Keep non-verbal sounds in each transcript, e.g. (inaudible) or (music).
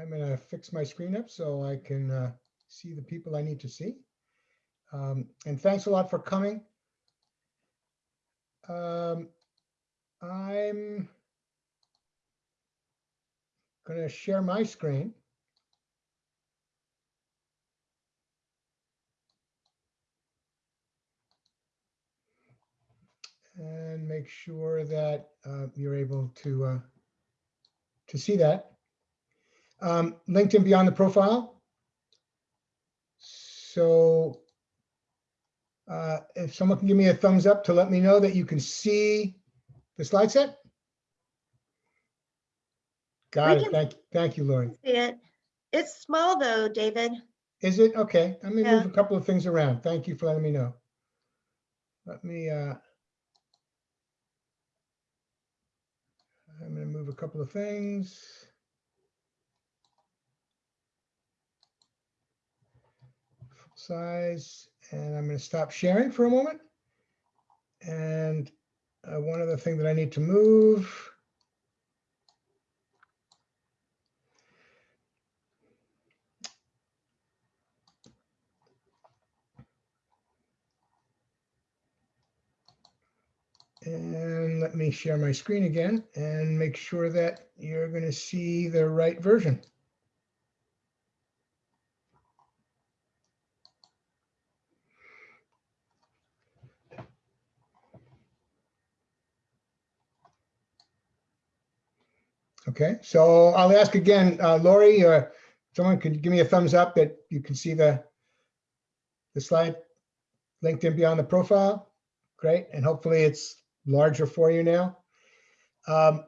I'm gonna fix my screen up so I can uh, see the people I need to see. Um, And thanks a lot for coming. Um, I'm gonna share my screen. And make sure that uh, you're able to uh, to see that. Um, LinkedIn Beyond the Profile. So uh, if someone can give me a thumbs up to let me know that you can see the slide set. Got We it. Thank, thank you, Lori. See it. It's small though, David. Is it? Okay, let me move a couple of things around. Thank you for letting me know. Let me, uh, I'm gonna move a couple of things. Size, and I'm gonna stop sharing for a moment. And uh, one other thing that I need to move. And let me share my screen again and make sure that you're going to see the right version. Okay, so I'll ask again, uh, Lori, uh, someone could give me a thumbs up that you can see the the slide LinkedIn beyond the profile. Great, and hopefully it's larger for you now. Um,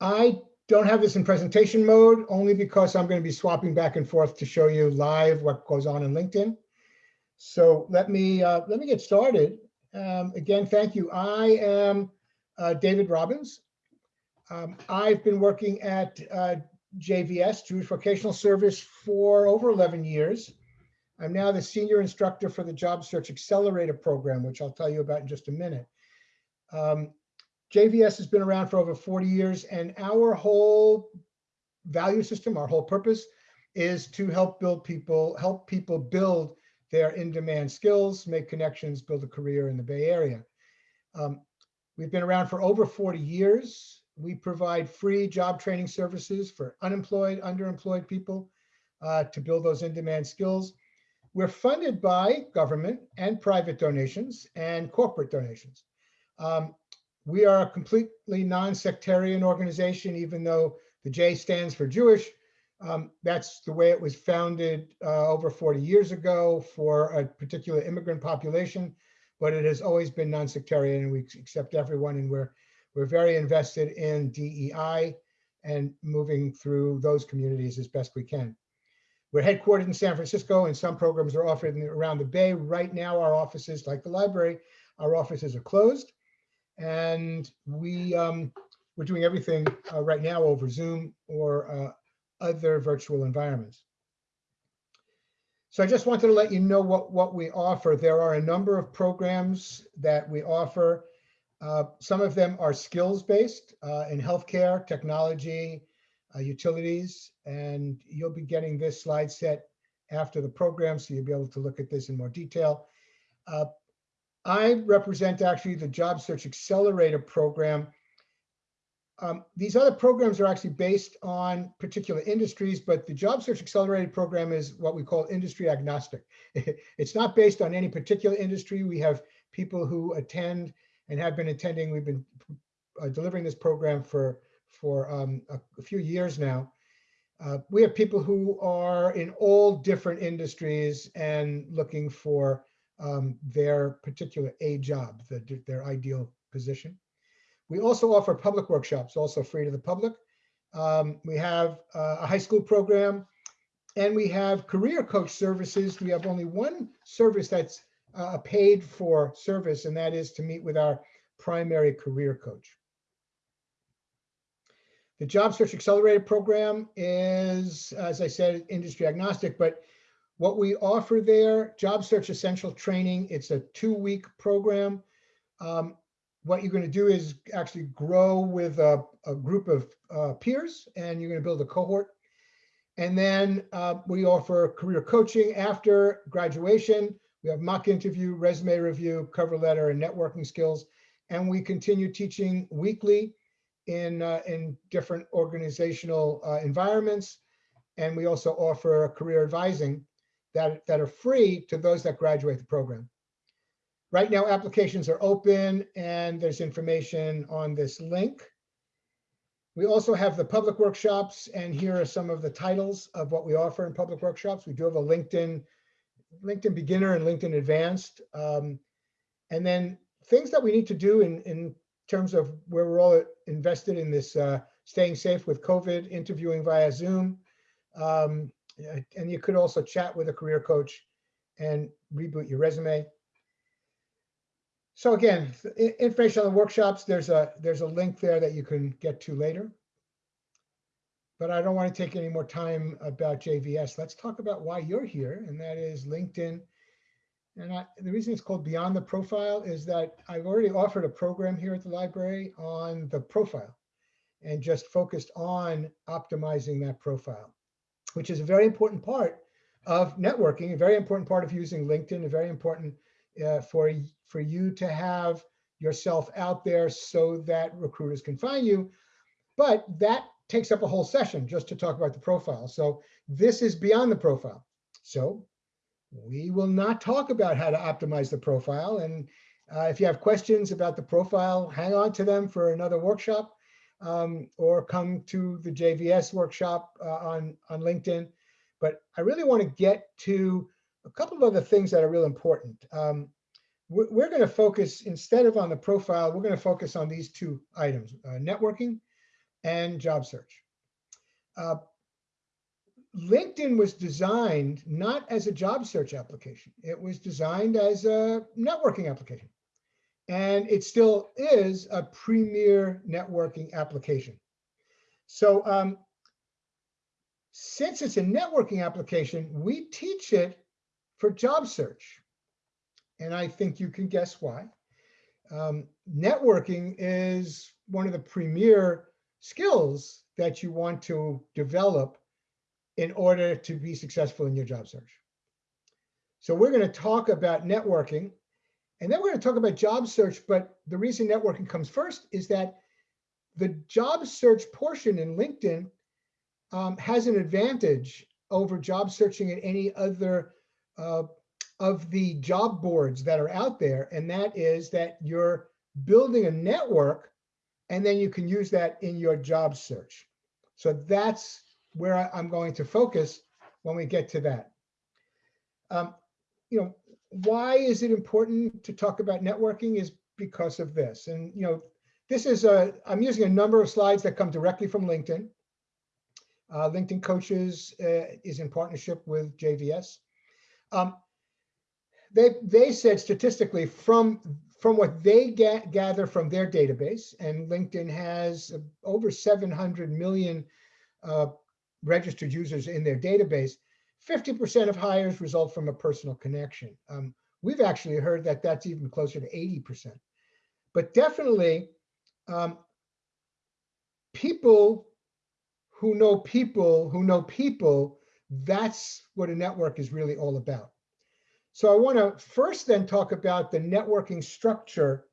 I don't have this in presentation mode only because I'm going to be swapping back and forth to show you live what goes on in LinkedIn. So let me uh, let me get started. Um, again, thank you. I am uh, David Robbins. Um, I've been working at uh, JVS, Jewish Vocational Service, for over 11 years. I'm now the senior instructor for the Job Search Accelerator program, which I'll tell you about in just a minute. Um, JVS has been around for over 40 years, and our whole value system, our whole purpose is to help build people, help people build their in-demand skills, make connections, build a career in the Bay Area. Um, we've been around for over 40 years. We provide free job training services for unemployed, underemployed people uh, to build those in-demand skills. We're funded by government and private donations and corporate donations. Um, we are a completely non-sectarian organization, even though the J stands for Jewish. Um, that's the way it was founded uh, over 40 years ago for a particular immigrant population, but it has always been non-sectarian and we accept everyone and we're, we're very invested in DEI and moving through those communities as best we can. We're headquartered in San Francisco and some programs are offered around the Bay. Right now, our offices, like the library, our offices are closed. And we, um, we're doing everything uh, right now over Zoom or uh, other virtual environments. So I just wanted to let you know what, what we offer. There are a number of programs that we offer. Uh, some of them are skills-based uh, in healthcare, technology, uh, utilities, and you'll be getting this slide set after the program, so you'll be able to look at this in more detail. Uh, I represent actually the Job Search Accelerator program. Um, these other programs are actually based on particular industries, but the Job Search Accelerator program is what we call industry agnostic. (laughs) it's not based on any particular industry. We have people who attend and have been attending. We've been uh, delivering this program for for um, a, a, few years now. Uh, we have people who are in all different industries and looking for um, their particular A job, the, their ideal position. We also offer public workshops, also free to the public. Um, we have uh, a high school program and we have career coach services. We have only one service that's a paid for service, and that is to meet with our primary career coach. The Job Search Accelerator program is, as I said, industry agnostic, but what we offer there, Job Search Essential Training, it's a two-week program. Um, what you're going to do is actually grow with a, a group of uh, peers, and you're going to build a cohort. And then uh, we offer career coaching after graduation. We have mock interview, resume review, cover letter, and networking skills. And we continue teaching weekly in, uh, in different organizational uh, environments. And we also offer career advising that, that are free to those that graduate the program. Right now, applications are open and there's information on this link. We also have the public workshops and here are some of the titles of what we offer in public workshops. We do have a LinkedIn, LinkedIn beginner and LinkedIn advanced. Um, and then things that we need to do in, in terms of where we're all invested in this uh, staying safe with COVID, interviewing via Zoom. Um, and you could also chat with a career coach and reboot your resume. So again, information on the workshops, there's a there's a link there that you can get to later. But I don't want to take any more time about JVS. Let's talk about why you're here, and that is LinkedIn. And I, the reason it's called Beyond the Profile is that I've already offered a program here at the library on the profile and just focused on optimizing that profile, which is a very important part of networking, a very important part of using LinkedIn, a very important uh, for, for you to have yourself out there so that recruiters can find you. But that takes up a whole session just to talk about the profile. So this is beyond the profile. So we will not talk about how to optimize the profile. And uh, if you have questions about the profile, hang on to them for another workshop um, or come to the JVS workshop uh, on, on LinkedIn. But I really want to get to a couple of other things that are real important. Um, we're, going to focus, instead of on the profile, we're going to focus on these two items, uh, networking and job search. Uh, LinkedIn was designed not as a job search application. It was designed as a networking application. And it still is a premier networking application. So um, since it's a networking application, we teach it for job search. And I think you can guess why. Um, networking is one of the premier skills that you want to develop in order to be successful in your job search. So we're going to talk about networking and then we're going to talk about job search. But the reason networking comes first is that the job search portion in LinkedIn um, has an advantage over job searching at any other uh, of the job boards that are out there, and that is that you're building a network and then you can use that in your job search. So that's where I'm going to focus when we get to that. Um, you know, why is it important to talk about networking is because of this. And, you know, this is a, I'm using a number of slides that come directly from LinkedIn. Uh, LinkedIn Coaches uh, is in partnership with JVS. Um, they, they said statistically from, from what they get, gather from their database, and LinkedIn has over 700 million uh, registered users in their database, 50% of hires result from a personal connection. Um, we've actually heard that that's even closer to 80%. But definitely, um, people who know people who know people, that's what a network is really all about. So I want to first then talk about the networking structure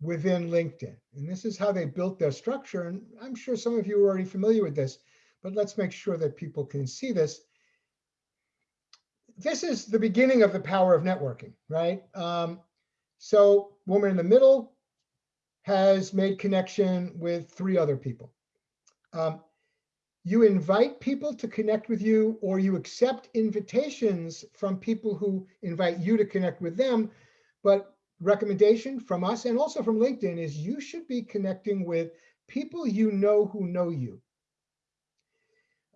within LinkedIn. And this is how they built their structure. And I'm sure some of you are already familiar with this, but let's make sure that people can see this. This is the beginning of the power of networking, right? Um, so woman in the middle has made connection with three other people. Um, you invite people to connect with you or you accept invitations from people who invite you to connect with them. But recommendation from us and also from LinkedIn is you should be connecting with people you know who know you.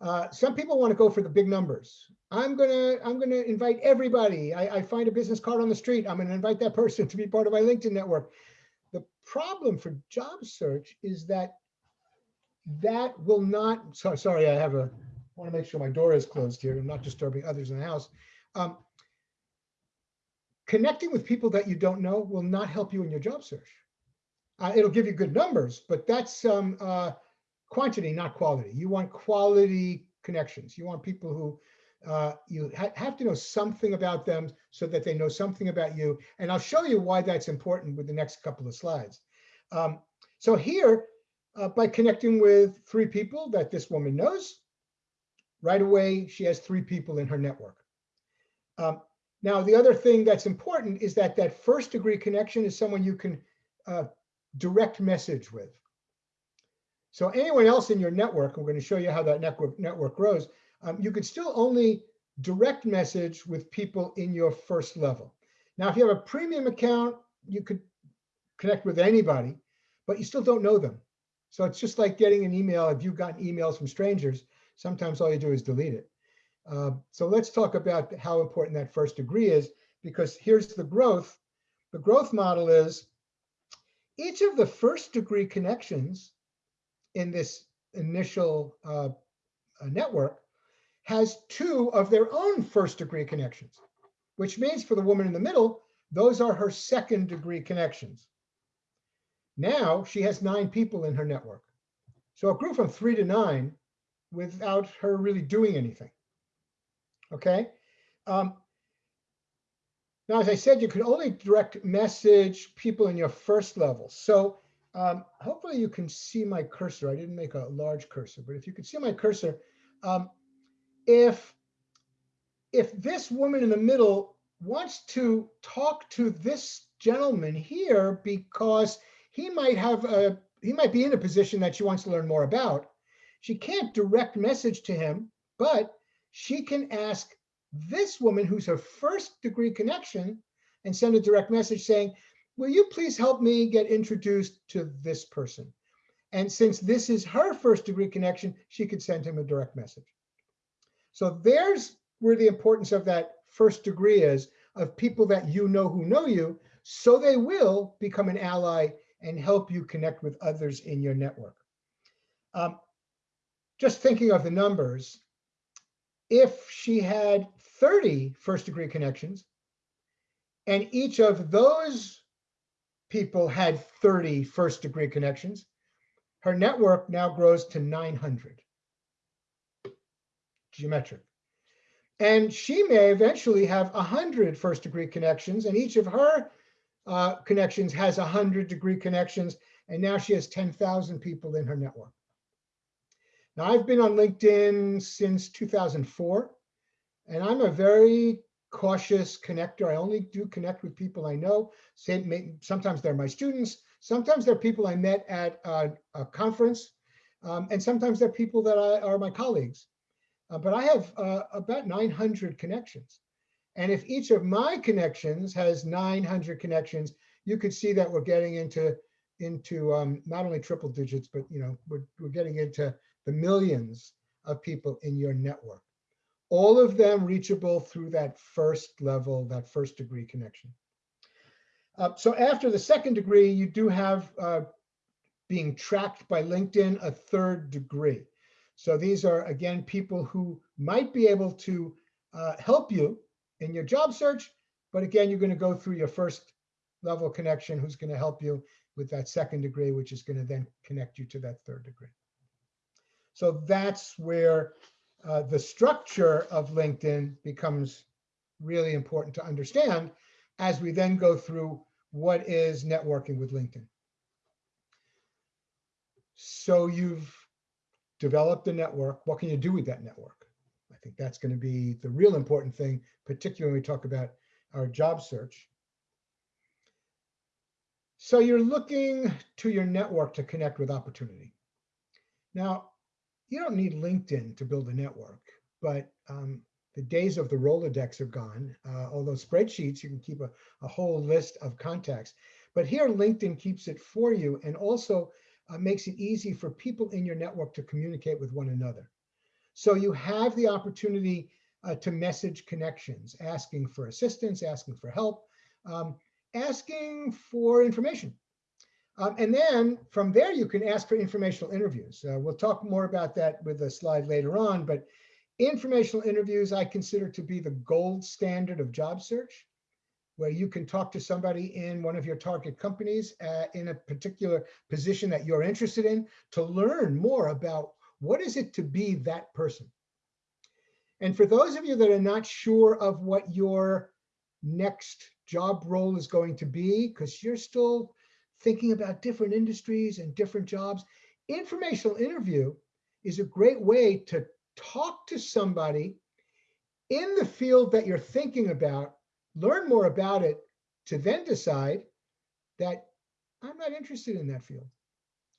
Uh, some people want to go for the big numbers. I'm gonna I'm gonna invite everybody. I, I find a business card on the street. I'm gonna invite that (laughs) person to be part of my LinkedIn network. The problem for job search is that that will not, so, sorry, I have a, I want to make sure my door is closed here. I'm not disturbing others in the house. Um, connecting with people that you don't know will not help you in your job search. Uh, it'll give you good numbers, but that's um, uh, quantity, not quality. You want quality connections. You want people who uh, you ha have to know something about them so that they know something about you. And I'll show you why that's important with the next couple of slides. Um, so here, uh, by connecting with three people that this woman knows, right away, she has three people in her network. Um, now, the other thing that's important is that that first degree connection is someone you can uh, direct message with. So anyone else in your network, we're going to show you how that network network grows. Um, you could still only direct message with people in your first level. Now, if you have a premium account, you could connect with anybody, but you still don't know them. So it's just like getting an email. If you've gotten emails from strangers, sometimes all you do is delete it. Uh, so let's talk about how important that first degree is, because here's the growth. The growth model is each of the first degree connections in this initial uh, uh, network has two of their own first degree connections, which means for the woman in the middle, those are her second degree connections. Now she has nine people in her network. So it grew from three to nine without her really doing anything. Okay. Um, now, as I said, you can only direct message people in your first level. So um, hopefully you can see my cursor. I didn't make a large cursor, but if you can see my cursor, um, if if this woman in the middle wants to talk to this gentleman here because he might have a he might be in a position that she wants to learn more about. She can't direct message to him but she can ask this woman who's her first degree connection and send a direct message saying will you please help me get introduced to this person? And since this is her first degree connection she could send him a direct message. So there's where the importance of that first degree is of people that you know who know you, so they will become an ally and help you connect with others in your network. Um, just thinking of the numbers, if she had 30 first degree connections, and each of those people had 30 first degree connections, her network now grows to 900 geometric. And she may eventually have 100 first degree connections, and each of her uh, connections has 100 degree connections, and now she has 10,000 people in her network. Now, I've been on LinkedIn since 2004, and I'm a very cautious connector. I only do connect with people I know. Sometimes they're my students, sometimes they're people I met at a, a conference, um, and sometimes they're people that I, are my colleagues. Uh, but I have uh, about 900 connections. And if each of my connections has 900 connections, you could see that we're getting into into um, not only triple digits, but you know we're, we're getting into the millions of people in your network. All of them reachable through that first level, that first degree connection. Uh, so after the second degree, you do have uh, being tracked by LinkedIn a third degree. So these are, again, people who might be able to uh, help you in your job search. But again, you're going to go through your first level connection who's going to help you with that second degree, which is going to then connect you to that third degree. So that's where uh, the structure of LinkedIn becomes really important to understand as we then go through what is networking with LinkedIn. So you've developed the network. What can you do with that network? Think that's going to be the real important thing, particularly when we talk about our job search. So you're looking to your network to connect with opportunity. Now, you don't need LinkedIn to build a network, but um, the days of the Rolodex are gone. Uh, although spreadsheets, you can keep a, a whole list of contacts. But here, LinkedIn keeps it for you and also uh, makes it easy for people in your network to communicate with one another. So you have the opportunity uh, to message connections, asking for assistance, asking for help, um, asking for information. Um, and then from there, you can ask for informational interviews. Uh, we'll talk more about that with a slide later on, but informational interviews I consider to be the gold standard of job search where you can talk to somebody in one of your target companies uh, in a particular position that you're interested in to learn more about what is it to be that person. And for those of you that are not sure of what your next job role is going to be, because you're still thinking about different industries and different jobs, informational interview is a great way to talk to somebody in the field that you're thinking about, learn more about it, to then decide that I'm not interested in that field.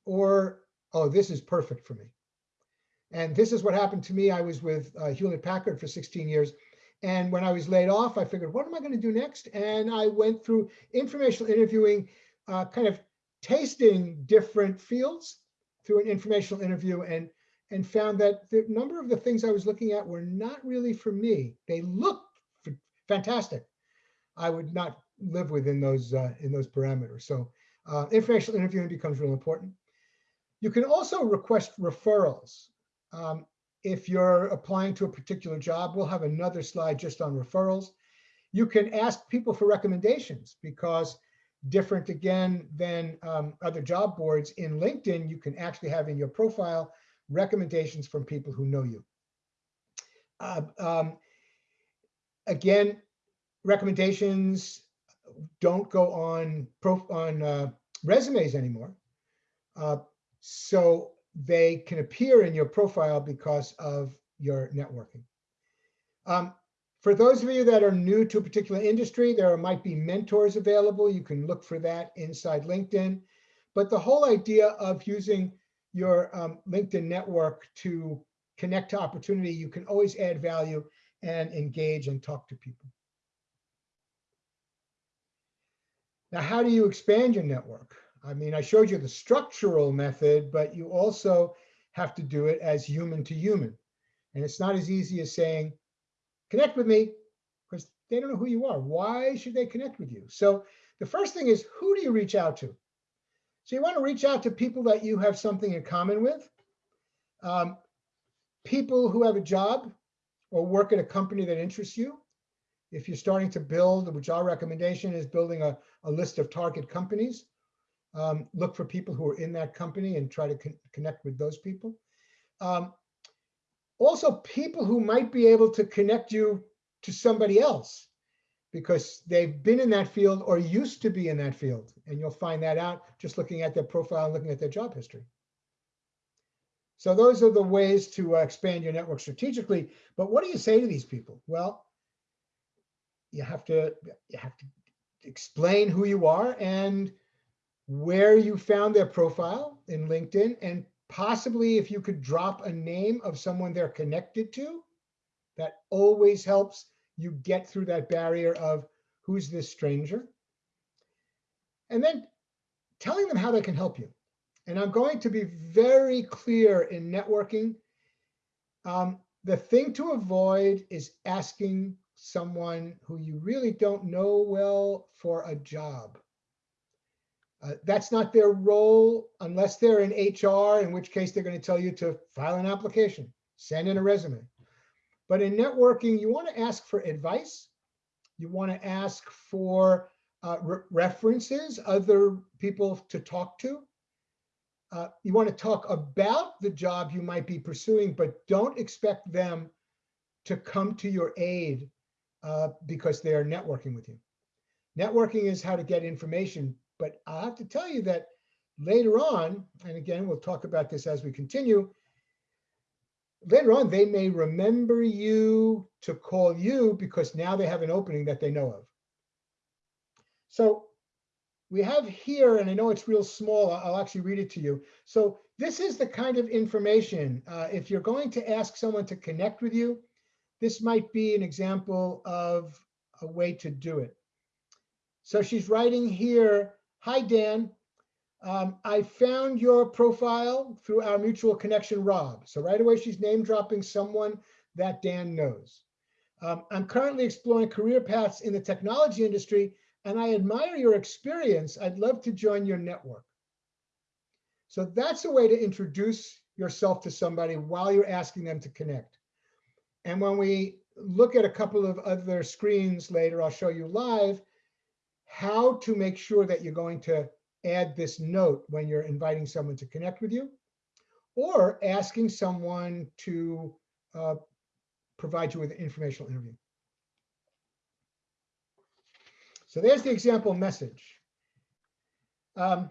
Or, oh, this is perfect for me. And this is what happened to me. I was with uh, Hewlett Packard for 16 years. And when I was laid off, I figured, what am I going to do next? And I went through informational interviewing, uh, kind of tasting different fields through an informational interview and and found that the number of the things I was looking at were not really for me. They looked fantastic. I would not live within those uh, in those parameters. So uh, informational interviewing becomes real important. You can also request referrals. Um, if you're applying to a particular job, we'll have another slide just on referrals. You can ask people for recommendations because different again than um, other job boards in LinkedIn, you can actually have in your profile recommendations from people who know you. Uh, um, again, recommendations don't go on on uh, resumes anymore. Uh, so they can appear in your profile because of your networking. Um, for those of you that are new to a particular industry, there might be mentors available. You can look for that inside LinkedIn. But the whole idea of using your um, LinkedIn network to connect to opportunity, you can always add value and engage and talk to people. Now, how do you expand your network? I mean, I showed you the structural method, but you also have to do it as human to human. And it's not as easy as saying, connect with me, because they don't know who you are. Why should they connect with you? So the first thing is, who do you reach out to? So you want to reach out to people that you have something in common with, um, people who have a job or work at a company that interests you. If you're starting to build, which our recommendation is building a, a list of target companies, um, look for people who are in that company and try to con connect with those people. Um, also, people who might be able to connect you to somebody else because they've been in that field or used to be in that field. And you'll find that out just looking at their profile and looking at their job history. So those are the ways to uh, expand your network strategically. But what do you say to these people? Well, you have to you have to explain who you are and where you found their profile in LinkedIn and possibly if you could drop a name of someone they're connected to, that always helps you get through that barrier of who's this stranger. And then telling them how they can help you. And I'm going to be very clear in networking. Um, the thing to avoid is asking someone who you really don't know well for a job. Uh, that's not their role unless they're in HR, in which case they're going to tell you to file an application, send in a resume. But in networking, you want to ask for advice. You want to ask for uh, re references, other people to talk to. Uh, you want to talk about the job you might be pursuing, but don't expect them to come to your aid uh, because they are networking with you. Networking is how to get information, but I have to tell you that later on, and again, we'll talk about this as we continue, later on, they may remember you to call you because now they have an opening that they know of. So we have here, and I know it's real small, I'll actually read it to you. So this is the kind of information, uh, if you're going to ask someone to connect with you, this might be an example of a way to do it. So she's writing here, hi, Dan. Um, I found your profile through our mutual connection, Rob. So right away, she's name dropping someone that Dan knows. Um, I'm currently exploring career paths in the technology industry, and I admire your experience. I'd love to join your network. So that's a way to introduce yourself to somebody while you're asking them to connect. And when we look at a couple of other screens later, I'll show you live how to make sure that you're going to add this note when you're inviting someone to connect with you or asking someone to uh, provide you with an informational interview. So there's the example message. Um,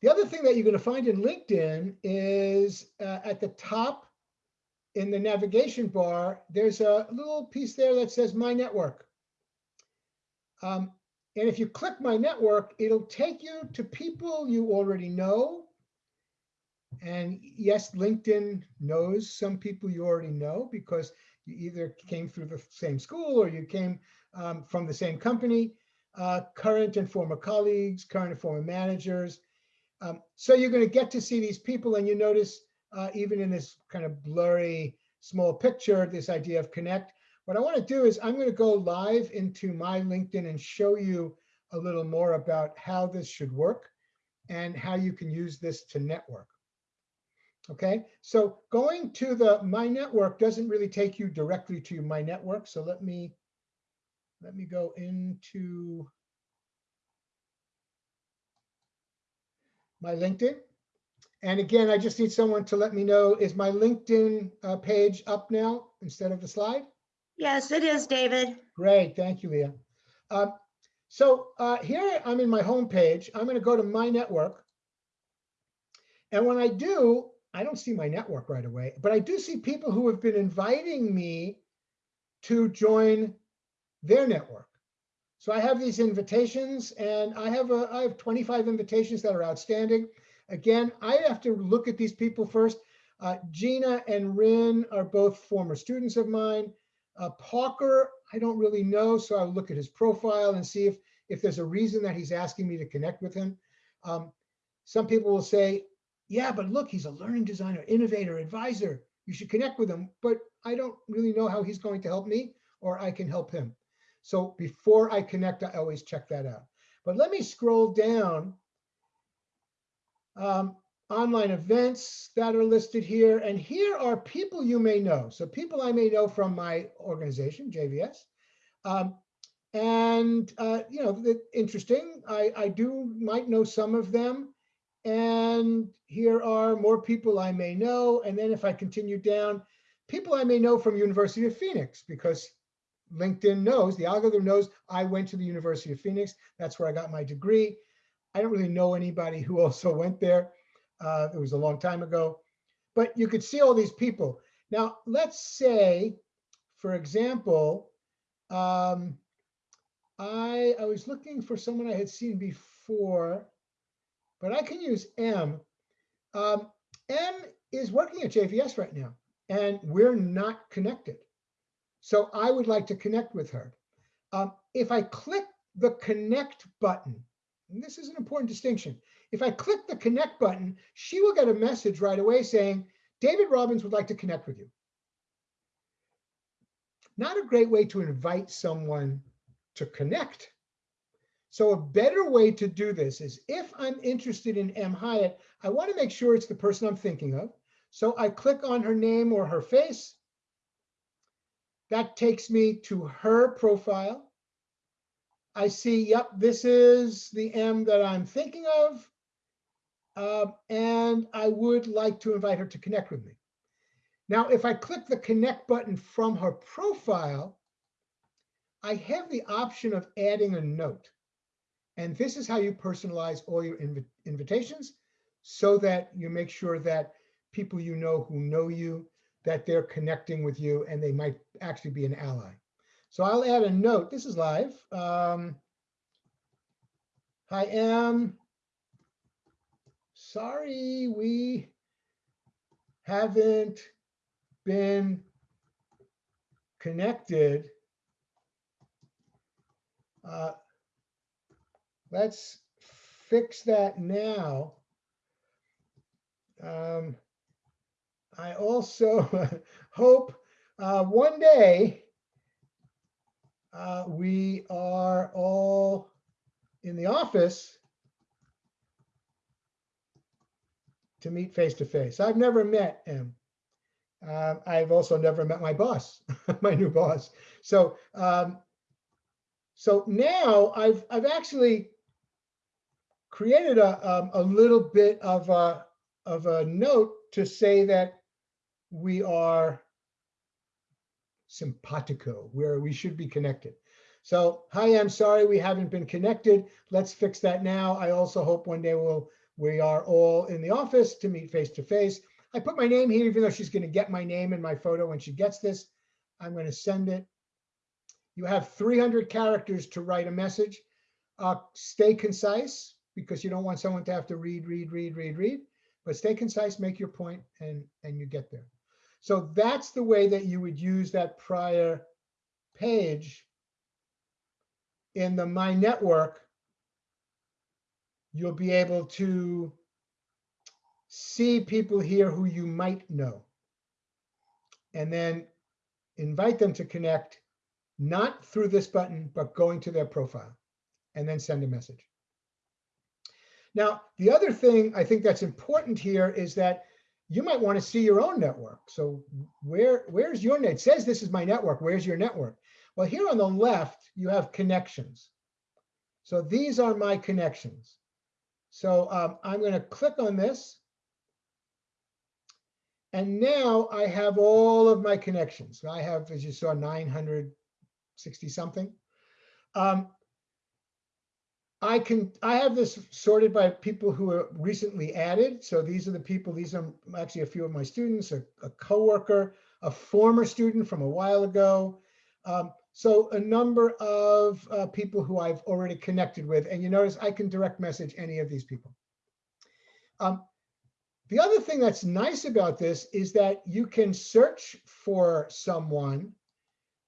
the other thing that you're going to find in LinkedIn is uh, at the top in the navigation bar, there's a little piece there that says My Network. Um, and if you click My Network, it'll take you to people you already know. And yes, LinkedIn knows some people you already know because you either came through the same school or you came um, from the same company, uh, current and former colleagues, current and former managers. Um, so you're going to get to see these people and you notice uh, even in this kind of blurry small picture, this idea of connect. What I want to do is I'm going to go live into my LinkedIn and show you a little more about how this should work and how you can use this to network. Okay, so going to the My Network doesn't really take you directly to My Network. So let me let me go into my LinkedIn. And again, I just need someone to let me know, is my LinkedIn uh, page up now instead of the slide? Yes, it is, David. Great, thank you, Leah. Um, so uh, here I'm in my home page. I'm going to go to my network. And when I do, I don't see my network right away, but I do see people who have been inviting me to join their network. So I have these invitations and I have a I have 25 invitations that are outstanding. Again, I have to look at these people first. Uh, Gina and Rin are both former students of mine. Uh, Parker, I don't really know, so I'll look at his profile and see if, if there's a reason that he's asking me to connect with him. Um, some people will say, yeah, but look, he's a learning designer, innovator, advisor. You should connect with him, but I don't really know how he's going to help me or I can help him. So before I connect, I always check that out. But let me scroll down. Um, online events that are listed here. And here are people you may know. So people I may know from my organization, JVS. Um, and, uh, you know, interesting, I, I do might know some of them. And here are more people I may know. And then if I continue down, people I may know from University of Phoenix, because LinkedIn knows, the algorithm knows I went to the University of Phoenix. That's where I got my degree. I don't really know anybody who (laughs) also went there. Uh, it was a long time ago, but you could see all these people. Now, let's say, for example, um, I, I was looking for someone I had seen before, but I can use M. Um, M is working at JVS right now, and we're not connected. So I would like to connect with her. Um, if I click the connect button, and this is an important distinction. If I click the connect button, she will get a message right away saying, David Robbins would like to connect with you. Not a great way to invite someone to connect. So a better way to do this is if I'm interested in M. Hyatt, I want to make sure it's the person I'm thinking of. So I click on her name or her face. That takes me to her profile. I see, yep, this is the M that I'm thinking of. Uh, and I would like to invite her to connect with me. Now, if I click the connect button from her profile, I have the option of adding a note. And this is how you personalize all your inv invitations so that you make sure that people you know who know you, that they're connecting with you and they might actually be an ally. So I'll add a note. This is live. Um, I am sorry we haven't been connected. Uh, let's fix that now. Um, I also (laughs) hope uh, one day uh, we are all in the office to meet face to face. I've never met him. Uh, I've also never met my boss, (laughs) my new boss. So, um, so now I've I've actually created a um, a little bit of a of a note to say that we are simpatico, where we should be connected. So, hi, I'm sorry we haven't been connected. Let's fix that now. I also hope one day we'll we are all in the office to meet face to face. I put my name here, even though she's going to get my name and my photo when she gets this. I'm going to send it. You have 300 characters to write a message. Uh, stay concise because you don't want someone to have to read, read, read, read, read. But stay concise, make your point, and and you get there. So that's the way that you would use that prior page in the My Network. You'll be able to see people here who you might know. And then invite them to connect, not through this button, but going to their profile and then send a message. Now, the other thing I think that's important here is that you might want to see your own network. So where, where's your net? It says this is my network. Where's your network? Well, here on the left, you have connections. So these are my connections. So um, I'm going to click on this. And now I have all of my connections. I have, as you saw, 960 something. Um, I can, I have this sorted by people who are recently added. So these are the people, these are actually a few of my students, a, a coworker, a former student from a while ago. Um, so a number of uh, people who I've already connected with. And you notice I can direct message any of these people. Um, the other thing that's nice about this is that you can search for someone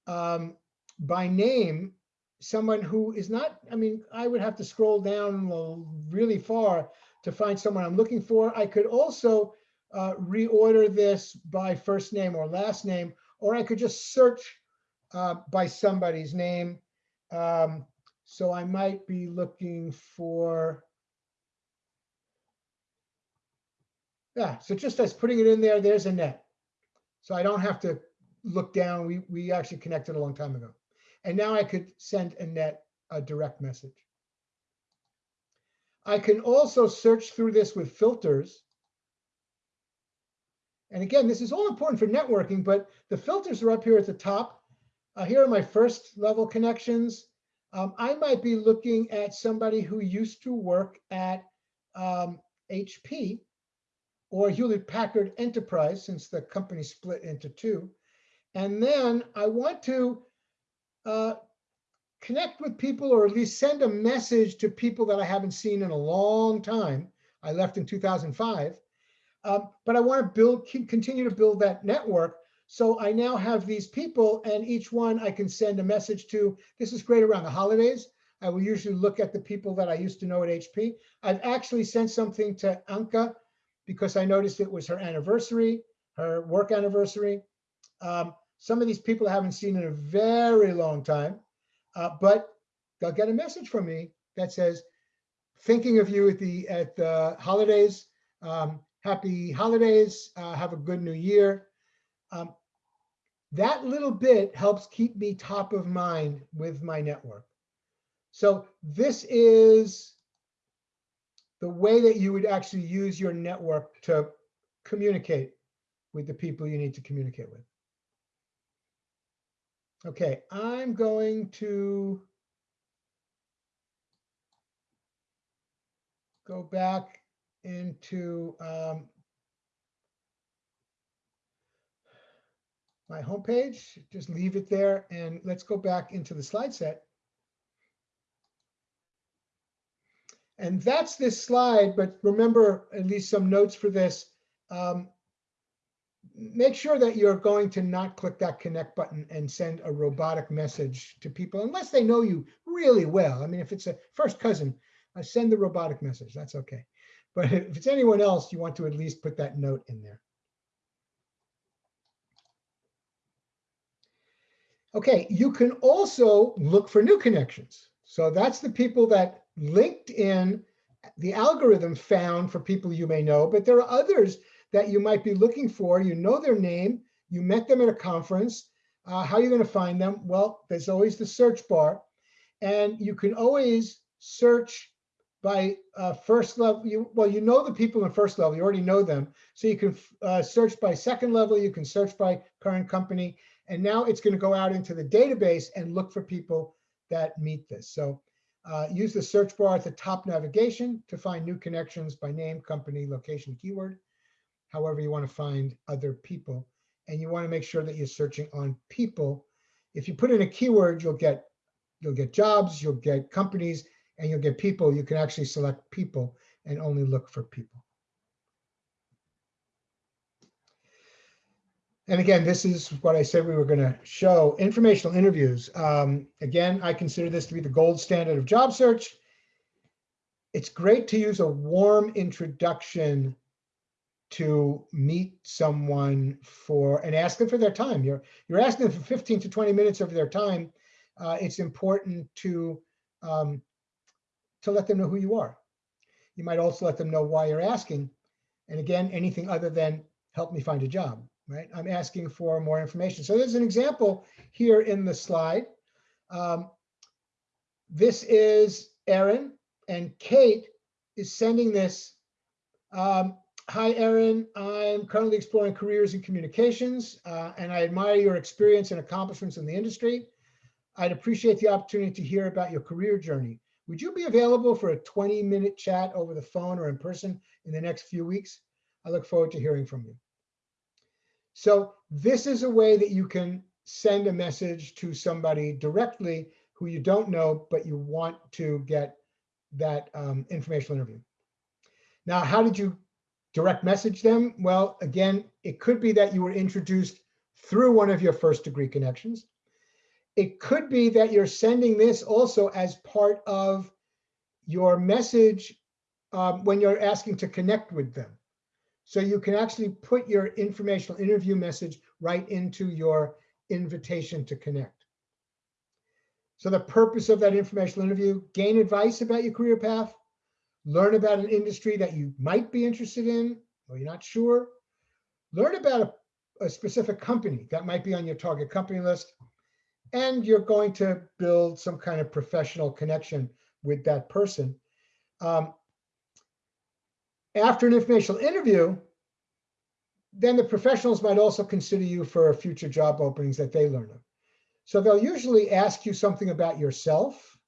um, by name someone who is not, I mean, I would have to scroll down really far to find someone I'm looking for. I could also uh, reorder this by first name or last name, or I could just search uh, by somebody's name. Um, so I might be looking for, yeah, so just as putting it in there, there's Annette. So I don't have to look down. We, we actually connected a long time ago. And now I could send Annette a direct message. I can also search through this with filters. And again, this is all important for networking, but the filters are up here at the top. Uh, here are my first level connections. Um, I might be looking at somebody who used to work at um, HP or Hewlett Packard Enterprise since the company split into two. And then I want to uh, connect with people or at least send a message to people that I haven't seen in a long time. I left in 2005, um, but I want to build, continue to build that network. So I now have these people and each one I can send a message to. This is great around the holidays. I will usually look at the people that I used to know at HP. I've actually sent something to Anka because I noticed it was her anniversary, her work anniversary. Um, some of these people I haven't seen in a very long time, uh, but they'll get a message from me that says, thinking of you at the at the holidays. Um, happy holidays. Uh, have a good new year. Um, that little bit helps keep me top of mind with my network. So this is the way that you would actually use your network to communicate with the people you need to communicate with. Okay, I'm going to go back into um, my homepage, just leave it there and let's go back into the slide set. And that's this slide, but remember at least some notes for this. Um, make sure that you're going to not click that connect button and send a robotic message to people unless they know you really well. I mean, if it's a first cousin, uh, send the robotic message. That's okay. But if it's anyone else, you want to at least put that note in there. Okay, you can also look for new connections. So that's the people that LinkedIn, the algorithm found for people you may know, but there are others that you might be looking for. You know their name, you met them at a conference. Uh, how are you going to find them? Well, there's always the search bar, and you can always search by uh, first level, you, well, you know the people in first level, you already know them. So you can uh, search by second level, you can search by current company. And now it's going to go out into the database and look for people that meet this. So uh, use the search bar at the top navigation to find new connections by name, company, location, keyword. However you want to find other people. And you want to make sure that you're searching on people. If you put in a keyword, you'll get you'll get jobs, you'll get companies, and you'll get people. You can actually select people and only look for people. And again, this is what I said we were going to show, informational interviews. Um, again, I consider this to be the gold standard of job search. It's great to use a warm introduction to meet someone for and ask them for their time. You're, you're asking them for 15 to 20 minutes of their time. Uh, it's important to, um, to let them know who you are. You might also let them know why you're asking. And again, anything other than help me find a job right? I'm asking for more information. So there's an example here in the slide. Um, this is Erin and Kate is sending this. Um, Hi, Erin. I'm currently exploring careers in communications uh, and I admire your experience and accomplishments in the industry. I'd appreciate the opportunity to hear about your career journey. Would you be available for a 20 minute chat over the phone or in person in the next few weeks? I look forward to hearing from you. So this is a way that you can send a message to somebody directly who you don't know, but you want to get that um, informational interview. Now, how did you direct message them? Well, again, it could be that you were introduced through one of your first degree connections. It could be that you're sending this also as part of your message um, when you're asking to connect with them. So you can actually put your informational interview message right into your invitation to connect. So the purpose of that informational interview, gain advice about your career path, learn about an industry that you might be interested in, or you're not sure, learn about a, a specific company that might be on your target company list, and you're going to build some kind of professional connection with that person. Um, after an informational interview, then the professionals might also consider you for future job openings that they learn of. So they'll usually ask you something about yourself,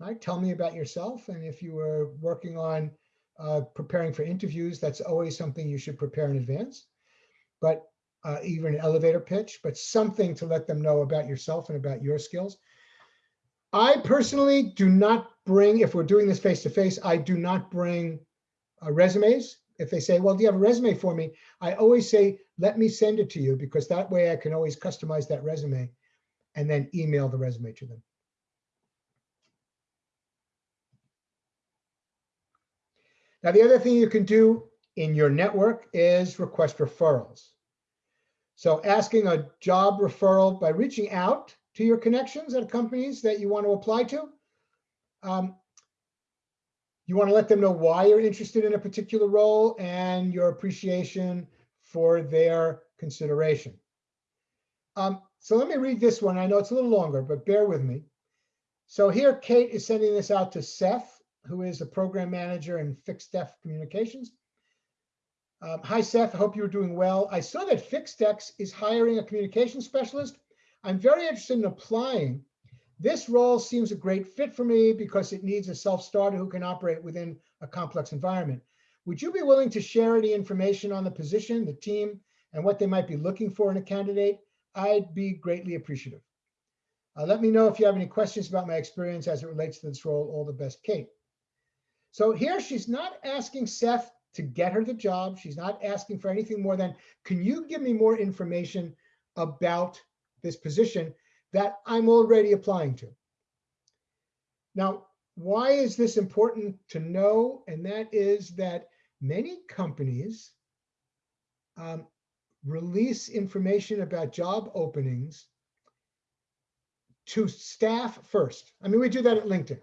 right? Tell me about yourself. And if you were working on uh, preparing for interviews, that's always something you should prepare in advance. But uh, even an elevator pitch, but something to let them know about yourself and about your skills. I personally do not bring, if we're doing this face to face, I do not bring uh, resumes. If they say, well, do you have a resume for me? I always say, let me send it to you because that way I can always customize that resume and then email the resume to them. Now, the other thing you can do in your network is request referrals. So asking a job referral by reaching out to your connections at companies that you want to apply to. Um, you want to let them know why you're interested in a particular role and your appreciation for their consideration. Um, so let me read this one. I know it's a little longer, but bear with me. So here, Kate is sending this out to Seth, who is a program manager in FixedX Communications. Um, Hi, Seth. I hope you're doing well. I saw that Fixed FixedX is hiring a communication specialist. I'm very interested in applying this role seems a great fit for me because it needs a self-starter who can operate within a complex environment. Would you be willing to share any information on the position, the team, and what they might be looking for in a candidate? I'd be greatly appreciative. Uh, let me know if you have any questions about my experience as it relates to this role. All the best, Kate. So here she's not asking Seth to get her the job. She's not asking for anything more than, can you give me more information about this position? That I'm already applying to. Now, why is this important to know? And that is that many companies um, release information about job openings to staff first. I mean, we do that at LinkedIn.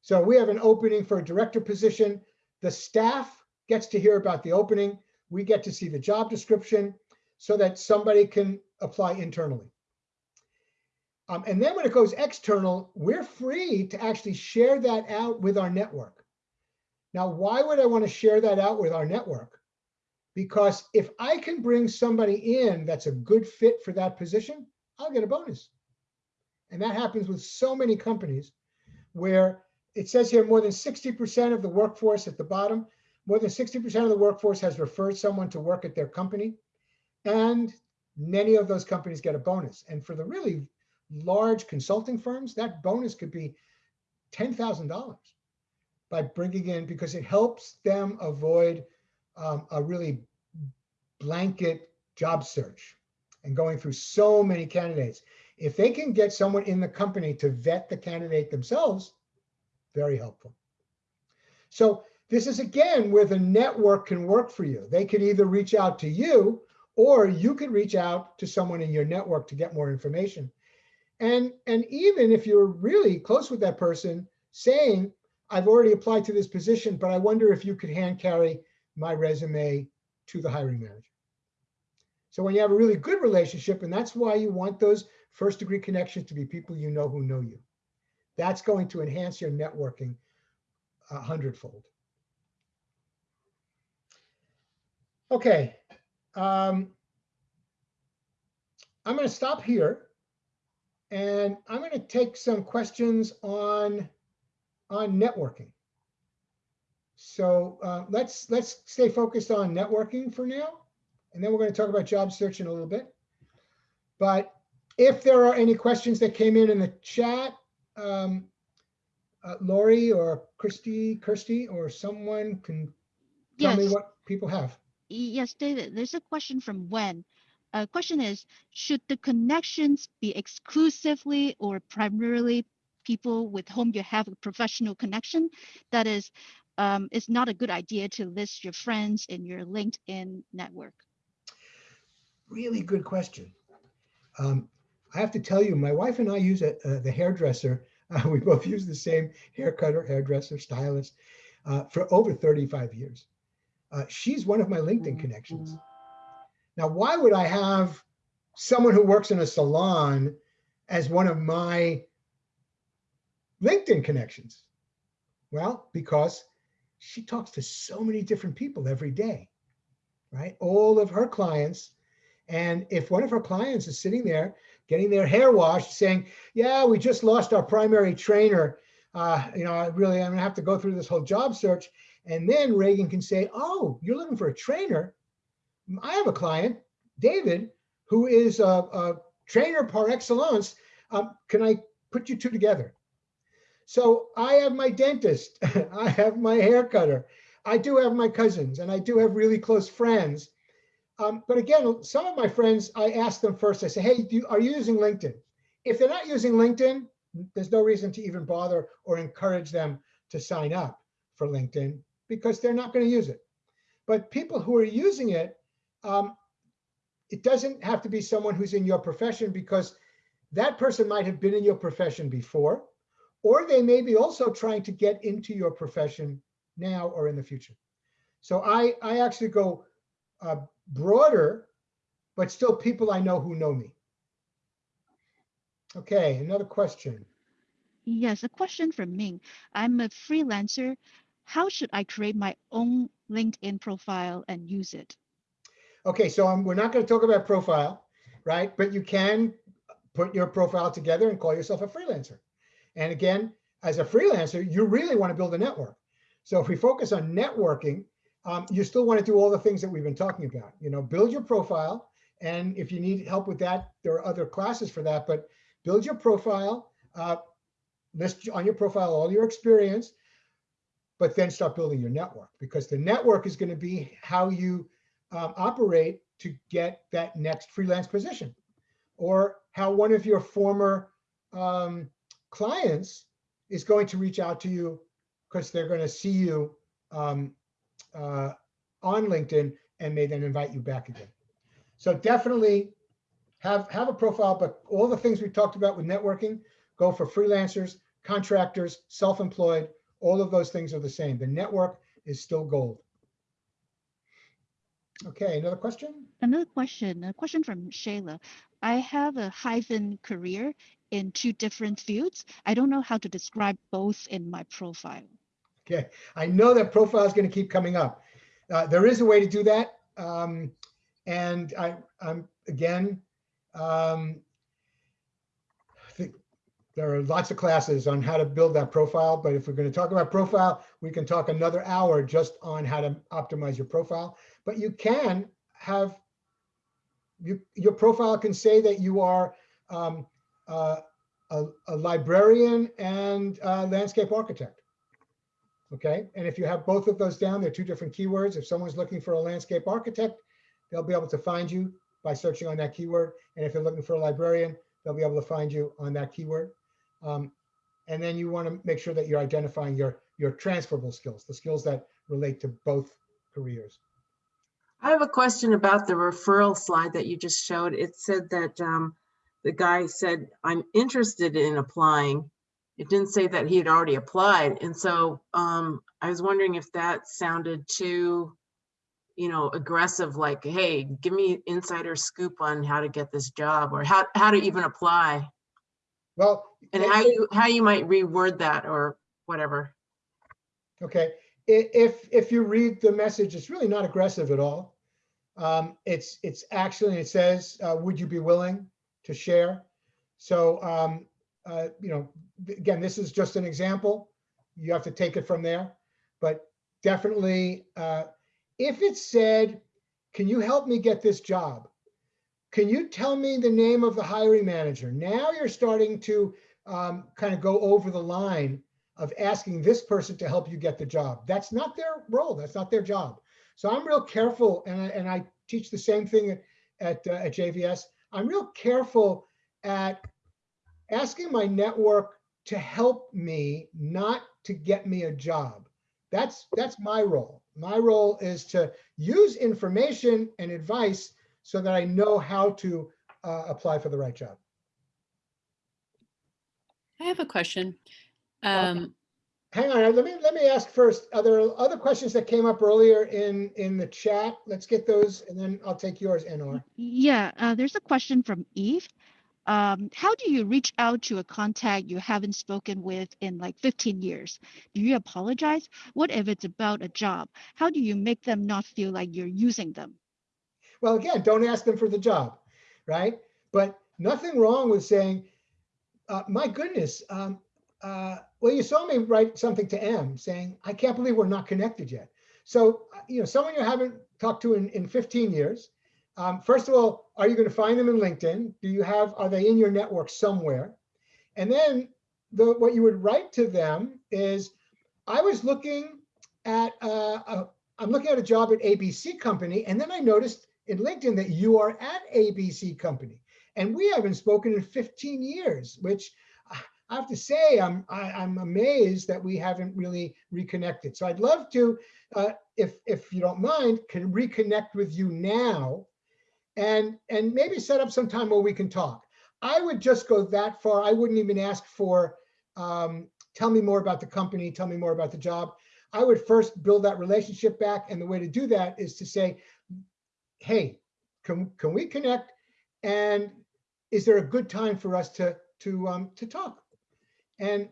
So we have an opening for a director position. The staff gets to hear about the opening. We get to see the job description so that somebody can apply internally. Um, and then when it goes external, we're free to actually share that out with our network. Now, why would I want to share that out with our network? Because if I can bring somebody in that's a good fit for that position, I'll get a bonus. And that happens with so many companies where it says here more than 60% of the workforce at the bottom, more than 60% of the workforce has referred someone to work at their company. And many of those companies get a bonus. And for the really large consulting firms, that bonus could be $10,000 by bringing in, because it helps them avoid um, a really blanket job search and going through so many candidates. If they can get someone in the company to vet the candidate themselves, very helpful. So this is again where the network can work for you. They could either reach out to you or you could reach out to someone in your network to get more information. And, and even if you're really close with that person saying, I've already applied to this position, but I wonder if you could hand carry my resume to the hiring manager. So when you have a really good relationship, and that's why you want those first degree connections to be people you know who know you. That's going to enhance your networking a hundredfold. Okay. Um, I'm going to stop here and I'm going to take some questions on, on networking. So uh, let's let's stay focused on networking for now, and then we're going to talk about job search in a little bit. But if there are any questions that came in in the chat, um, uh, Lori or Christy, Kirsty, or someone can tell me what people have. Yes, David, there's a question from Wen. Uh, question is, should the connections be exclusively or primarily people with whom you have a professional connection? That is, um, it's not a good idea to list your friends in your LinkedIn network. Really good question. Um, I have to tell you, my wife and I use a, uh, the hairdresser. (laughs) Uh, we both use the same hair cutter, hairdresser, stylist uh, for over 35 years. Uh, she's one of my LinkedIn connections. Now, why would I have someone who works in a salon as one of my LinkedIn connections? Well, because she talks to so many different people every day, right? All of her clients. And if one of her clients is sitting there getting their hair washed saying, yeah, we just lost our primary trainer. Uh, you know, I really, I'm gonna have to go through this whole job search. And then Reagan can say, oh, you're looking for a trainer. I have a client, David, who is a, a trainer par excellence. Um, can I put you two together? So I have my dentist, (laughs) I have my hair cutter, I do have my cousins, and I do have really close friends. Um, but again, some of my friends, I ask them first, I say, hey, you, are you using LinkedIn? If they're not using LinkedIn, there's no reason to even bother or encourage them to sign up for LinkedIn because they're not going to use it. But people who are using it, um, it doesn't have to be someone who's in your profession because that person might have been in your profession before, or they may be also trying to get into your profession now or in the future. So I, I actually go uh, broader, but still people I know who know me. Okay, another question. Yes, a question from Ming. I'm a freelancer. How should I create my own LinkedIn profile and use it? Okay, so um, we're not going to talk about profile, right? But you can put your profile together and call yourself a freelancer. And again, as a freelancer, you really want to build a network. So if we focus on networking, um, you still want to do all the things that we've been talking about. You know, build your profile. And if you need help with that, there are other classes for that, but build your profile, uh, list on your profile all your experience, but then start building your network because the network is going to be how you um, operate to get that next freelance position or how one of your former um, clients is going to reach out to you because they're going to see you um, uh, on LinkedIn and may then invite you back again. So definitely have, have a profile, but all the things we talked about with networking go for freelancers, contractors, self-employed, all of those things are the same. The network is still gold. Okay, another question? Another question, a question from Shayla. I have a hyphen career in two different fields. I don't know how to describe both in my profile. Okay, I know that profile is going to keep coming up. Uh, there is a way to do that. Um, and I, I'm, again, um, I think there are lots of classes on how to build that profile, but if we're going to talk about profile, we can talk another hour just on how to optimize your profile. But you can have, you, your profile can say that you are um, uh, a, a librarian and a landscape architect. Okay, and if you have both of those down, they're two different keywords. If someone's looking for a landscape architect, they'll be able to find you by searching on that keyword. And if they're looking for a librarian, they'll be able to find you on that keyword. Um, and then you want to make sure that you're identifying your, your transferable skills, the skills that relate to both careers. I have a question about the referral slide that you just showed. It said that um, the guy said, I'm interested in applying. It didn't say that he had already applied. And so um, I was wondering if that sounded too, you know, aggressive, like, hey, give me insider scoop on how to get this job or how, how to even apply Well, and how you, how you might reword that or whatever. Okay, if, if you read the message, it's really not aggressive at all. Um, it's, it's actually, it says, uh, would you be willing to share? So, um, uh, you know, again, this is just an example. You have to take it from there. But definitely, uh, if it said, can you help me get this job? Can you tell me the name of the hiring manager? Now you're starting to um, kind of go over the line of asking this person to help you get the job. That's not their role. That's not their job. So I'm real careful, and I, and I teach the same thing at uh, at JVS. I'm real careful at asking my network to help me, not to get me a job. That's that's my role. My role is to use information and advice so that I know how to uh, apply for the right job. I have a question. Um, Hang on, let me, let me ask first, are there other questions that came up earlier in, in the chat? Let's get those and then I'll take yours, NR. Yeah, uh, there's a question from Eve. Um, how do you reach out to a contact you haven't spoken with in like 15 years? Do you apologize? What if it's about a job? How do you make them not feel like you're using them? Well, again, don't ask them for the job, right? But nothing wrong with saying, uh, my goodness, um, uh, well, you saw me write something to M saying, I can't believe we're not connected yet. So, uh, you know, someone you haven't talked to in, in 15 years, um, first of all, are you going to find them in LinkedIn? Do you have, are they in your network somewhere? And then the, what you would write to them is, I was looking at, uh, a, I'm looking at a job at ABC company. And then I noticed in LinkedIn that you are at ABC company. And we haven't spoken in 15 years, which I have to say, I'm, I, I'm amazed that we haven't really reconnected. So I'd love to, uh, if, if you don't mind, can reconnect with you now and, and maybe set up some time where we can talk. I would just go that far. I wouldn't even ask for, um, tell me more about the company, tell me more about the job. I would first build that relationship back. And the way to do that is to say, hey, can, can we connect? And is there a good time for us to, to, um, to talk? And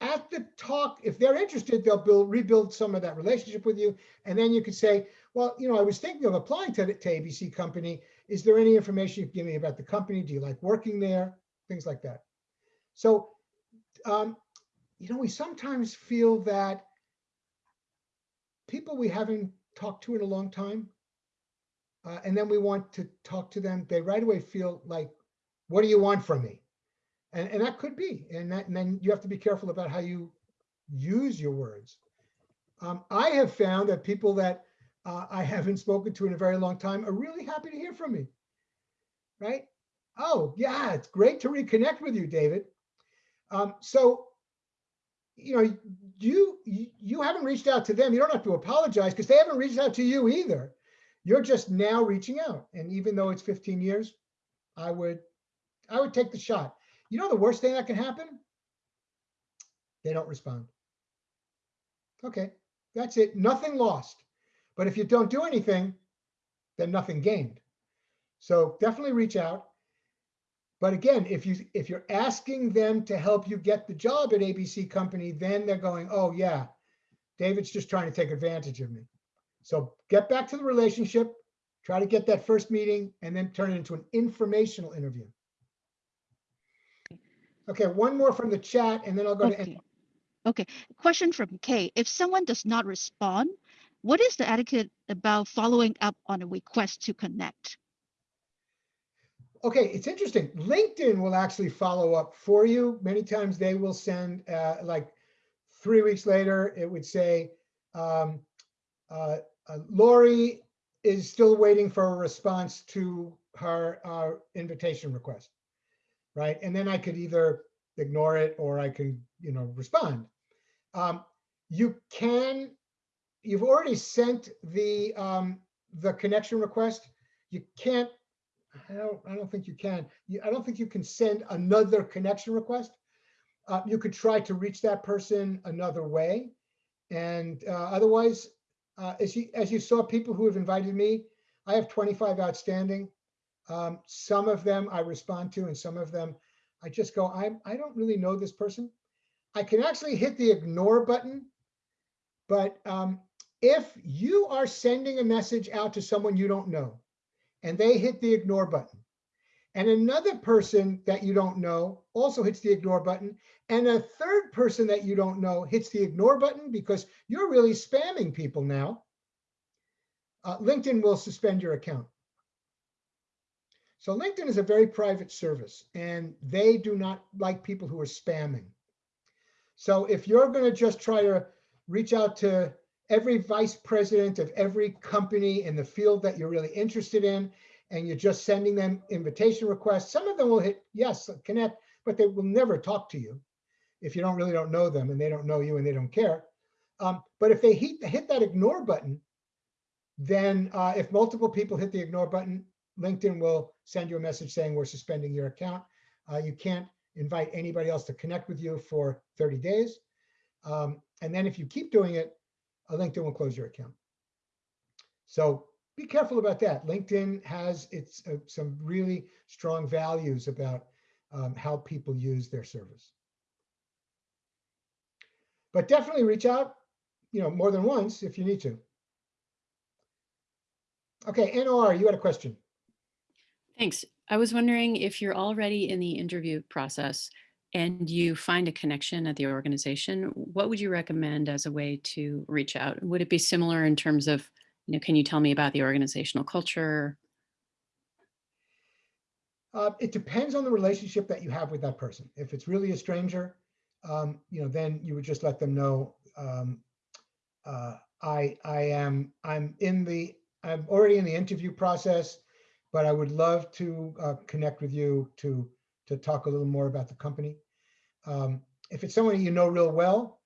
at the talk, if they're interested, they'll build, rebuild some of that relationship with you. And then you could say, well, you know, I was thinking of applying to, to ABC company. Is there any information you can give me about the company? Do you like working there? Things like that. So, um, you know, we sometimes feel that people we haven't talked to in a long time, uh, and then we want to talk to them, they right away feel like, what do you want from me? And, and that could be, and that, and then you have to be careful about how you use your words. Um, I have found that people that uh, I haven't spoken to in a very long time are really happy to hear from me. Right? Oh, yeah, it's great to reconnect with you, David. Um, so, you know, you you haven't reached out to them. You don't have to apologize because they haven't reached out to you either. You're just now reaching out. And even though it's 15 years, I would I would take the shot. You know the worst thing that can happen? They don't respond. Okay, that's it. Nothing lost. But if you don't do anything, then nothing gained. So definitely reach out. But again, if you if you're asking them to help you get the job at ABC company, then they're going, oh yeah, David's just trying to take advantage of me. So get back to the relationship, try to get that first meeting and then turn it into an informational interview. Okay, one more from the chat and then I'll go to, Okay. Okay, question from Kay. If someone does not respond, what is the etiquette about following up on a request to connect? okay, it's interesting. LinkedIn will actually follow up for you. Many times they will send, uh, like, three weeks later, it would say, um, uh, uh, Lori is still waiting for a response to her, uh, invitation request. Right? And then I could either ignore it or I can, you know, respond. Um, you can, you've already sent the, um, the connection request. You can't I don't, I don't think you can. You, I don't think you can send another connection request. Uh, you could try to reach that person another way. And uh, otherwise, uh, as you, as you saw people who have invited me, I have 25 outstanding. Um, some of them I respond to and some of them I just go, I, I don't really know this person. I can actually hit the ignore button. But um, if you are sending a message out to someone you don't know, and they hit the ignore button. And another person that you don't know also hits the ignore button. And a third person that you don't know hits the ignore button because you're really spamming people now. Uh, LinkedIn will suspend your account. So LinkedIn is a very private service and they do not like people who are spamming. So if you're going to just try to reach out to every vice president of every company in the field that you're really interested in, and you're just sending them invitation requests. Some of them will hit yes, connect, but they will never talk to you if you don't really don't know them and they don't know you and they don't care. Um, but if they hit, hit that ignore button, then uh, if multiple people hit the ignore button, LinkedIn will send you a message saying we're suspending your account. Uh, you can't invite anybody else to connect with you for 30 days. Um, and then if you keep doing it, LinkedIn will close your account. So be careful about that. LinkedIn has its uh, some really strong values about um, how people use their service. But definitely reach out, you know, more than once if you need to. Okay, NR, you had a question. Thanks. I was wondering if you're already in the interview process and you find a connection at the organization, what would you recommend as a way to reach out? Would it be similar in terms of, you know, can you tell me about the organizational culture? Uh, it depends on the relationship that you have with that person. If it's really a stranger, um, you know, then you would just let them know, um, uh, I, I am, I'm in the, I'm already in the interview process, but I would love to uh, connect with you to, to talk a little more about the company. Um, if it's someone you know real well,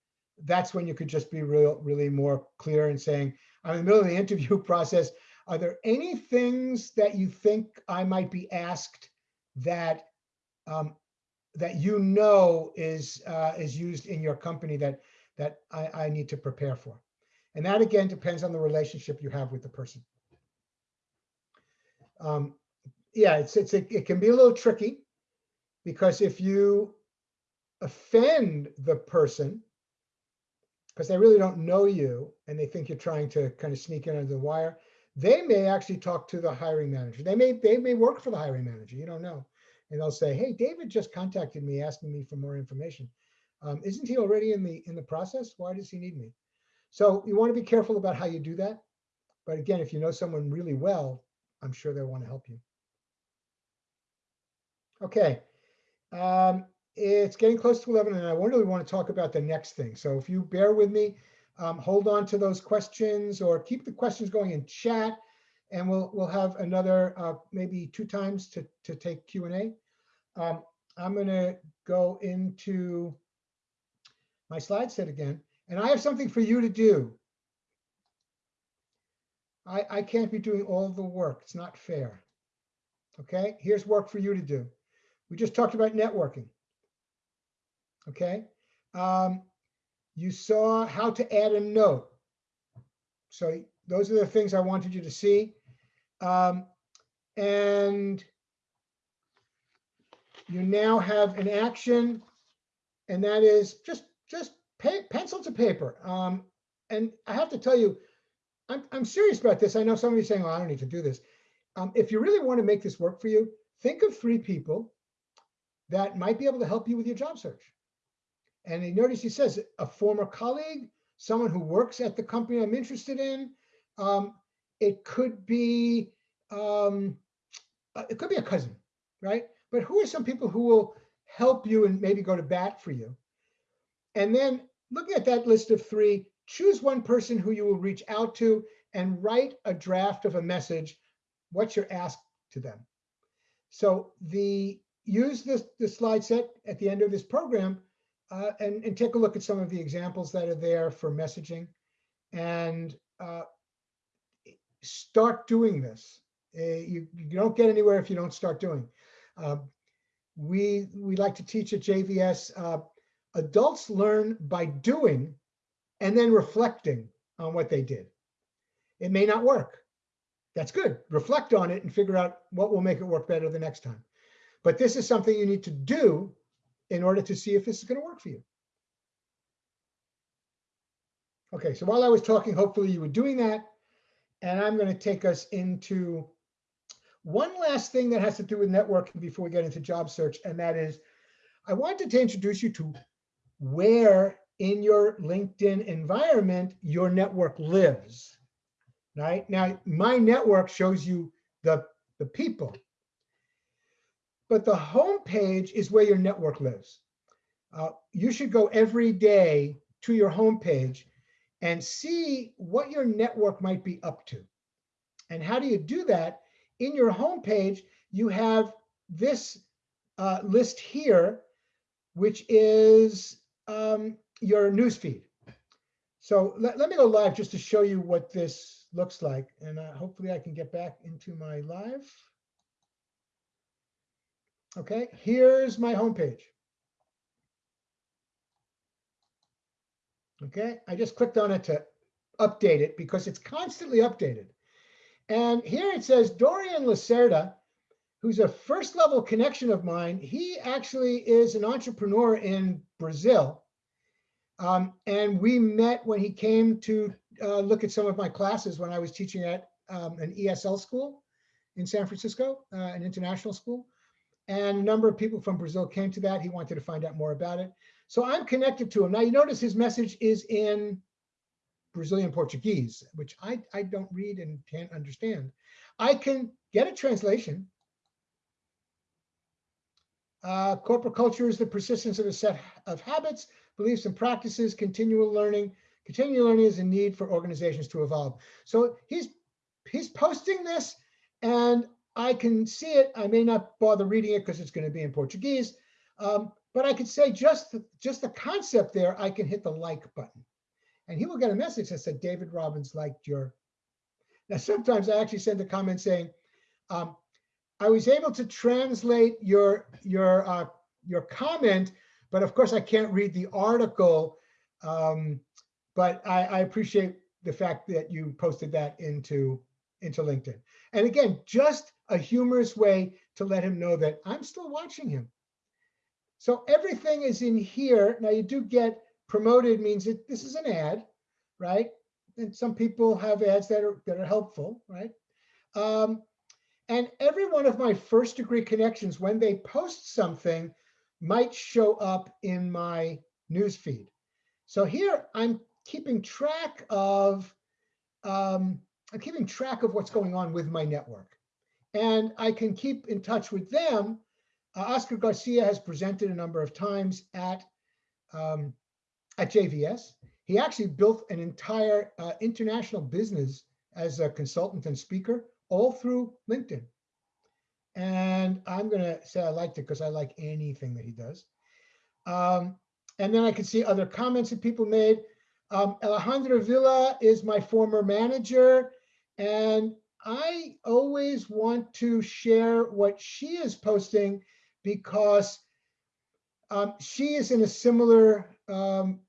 that's when you could just be real, really more clear and saying, I'm in the middle of the (laughs) interview process. Are there any things that you think I might be asked that um, that you know is uh, is used in your company that that I, I need to prepare for? And that again depends on the relationship you have with the person. Um, yeah, it's it's a, it can be a little tricky because if you offend the person because they really don't know you and they think you're trying to kind of sneak in under the wire, they may actually talk to the hiring manager. They may they may work for the hiring manager. You don't know, and they'll say, "Hey, David just contacted me asking me for more information. Um, isn't he already in the in the process? Why does he need me?" So you want to be careful about how you do that. But again, if you know someone really well, I'm sure they'll want to help you. Okay. Um, it's getting close to 11 and I really want to talk about the next thing. So if you bear with me, um, hold on to those questions or keep the questions going in chat and we'll we'll have another uh, maybe two times to, to take Q&A. Um, I'm going to go into my slide set again and I have something for you to do. I, I can't be doing all the work. It's not fair. Okay, here's work for you to do. We just talked about networking. Okay, um, you saw how to add a note. So those are the things I wanted you to see. Um, and you now have an action, and that is just just pay, pencil to paper. Um, and I have to tell you, I'm, I'm serious about this. I know some of you saying, oh, I don't need to do this. Um, if you really want to make this work for you, think of three people that might be able to help you with your job search. And notice he says a former colleague, someone who works at the company I'm interested in. Um, it could be, um, uh, it could be a cousin, right? But who are some people who will help you and maybe go to bat for you? And then looking at that list of three, choose one person who you will reach out to and write a draft of a message. What's your ask to them? So the use this the slide set at the end of this program uh, and, and take a look at some of the examples that are there for messaging and uh, start doing this. Uh, you, you don't get anywhere if you don't start doing. Um, we we like to teach at JVS. Uh, adults learn by doing and then reflecting on what they did. It may not work. That's good. Reflect on it and figure out what will make it work better the next time. But this is something you need to do in order to see if this is going to work for you. Okay, so while I was talking, hopefully you were doing that. And I'm going to take us into one last thing that has to do with networking before we get into job search. And that is, I wanted to introduce you to where in your LinkedIn environment your network lives. Right now, my network shows you the, the people. But the home page is where your network lives. Uh, you should go every day to your home page and see what your network might be up to. And how do you do that? In your home page, you have this uh, list here, which is um, your newsfeed. So let, let me go live just to show you what this looks like. And uh, hopefully I can get back into my live. Okay, here's my homepage. Okay, I just clicked on it to update it because it's constantly updated. And here it says Dorian Lacerda, who's a first level connection of mine. He actually is an entrepreneur in Brazil. Um, and we met when he came to uh, look at some of my classes when I was teaching at um, an ESL school in San Francisco, uh, an international school. And a number of people from Brazil came to that. He wanted to find out more about it. So I'm connected to him. Now you notice his message is in Brazilian Portuguese, which I, I don't read and can't understand. I can get a translation. Uh, corporate culture is the persistence of a set of habits, beliefs, and practices. Continual learning. Continual learning is a need for organizations to evolve. So he's he's posting this, and I can see it. I may not bother reading it because it's going to be in Portuguese. Um, but I could say just the, just the concept there, I can hit the like button. And he will get a message that said, David Robbins liked your. Now, sometimes I actually send a comment saying, um, I was able to translate your, your, uh, your comment, but of course I can't read the article. Um, but I, I appreciate the fact that you posted that into, into LinkedIn. And again, just a humorous way to let him know that I'm still watching him. So everything is in here. Now you do get promoted means that this is an ad, right? And some people have ads that are that are helpful, right? Um, and every one of my first degree connections, when they post something, might show up in my newsfeed. So here I'm keeping track of um, I'm keeping track of what's going on with my network. And I can keep in touch with them. Uh, Oscar Garcia has presented a number of times at, um, at JVS. He actually built an entire uh, international business as a consultant and speaker, all through LinkedIn. And I'm going to say I liked it because I like anything that he does. Um, and then I can see other comments that people made. Um, Alejandra Villa is my former manager. And I always want to share what she is posting because um, she is in a similar um,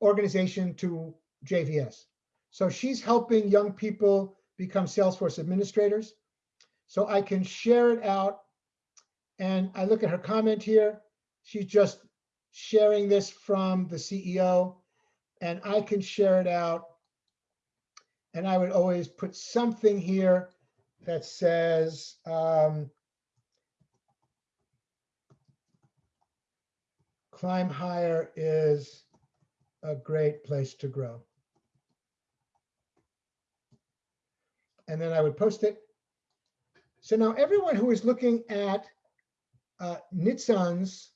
organization to JVS. So she's helping young people become Salesforce administrators. So I can share it out. And I look at her comment here. She's just sharing this from the CEO. And I can share it out And I would always put something here that says, um, Climb Hire is a great place to grow. And then I would post it. So now everyone who is looking at uh, Nitzan's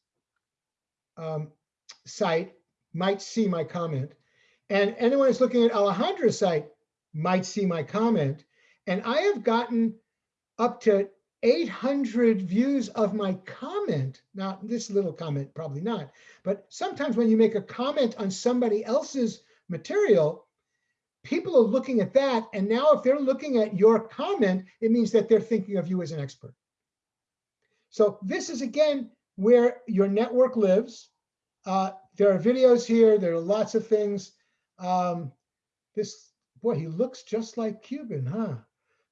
um, site might see my comment. And anyone who's looking at Alejandra's site might see my comment. And I have gotten up to 800 views of my comment. Now, this little comment, probably not. But sometimes when you make a comment on somebody else's material, people are looking at that. And now if they're looking at your comment, it means that they're thinking of you as an expert. So this is, again, where your network lives. Uh, there are videos here. There are lots of things. Um, this, boy, he looks just like Cuban, huh?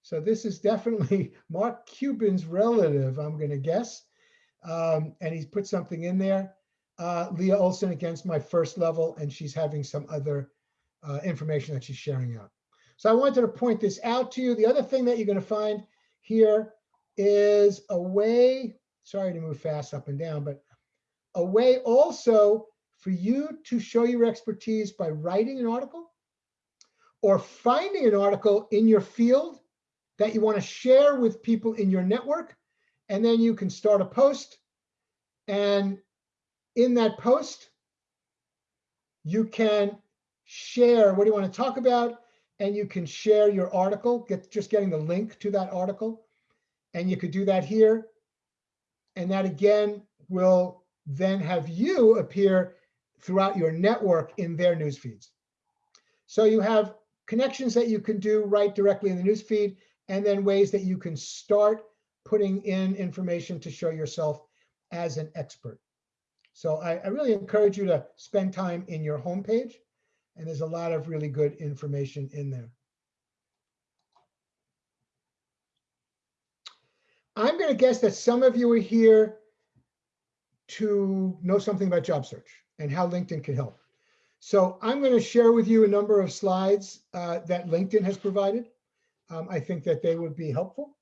So this is definitely (laughs) Mark Cuban's relative, I'm going to guess. Um, and he's put something in there. Uh, Leah Olson against my first level, and she's having some other uh, information that she's sharing out. So I wanted to point this out to you. The other thing that you're going to find here is a way, sorry to move fast up and down, but a way also for you to show your expertise by writing an article or finding an article in your field that you want to share with people in your network. And then you can start a post. And in that post, you can share what do you want to talk about. And you can share your article, get just getting the link to that article. And you could do that here. And that again will then have you appear throughout your network in their news feeds. So you have connections that you can do right directly in the news feed and then ways that you can start putting in information to show yourself as an expert. So I, I, really encourage you to spend time in your homepage, and there's a lot of really good information in there. I'm going to guess that some of you are here to know something about job search and how LinkedIn can help. So I'm going to share with you a number of slides uh, that LinkedIn has provided um, I think that they would be helpful.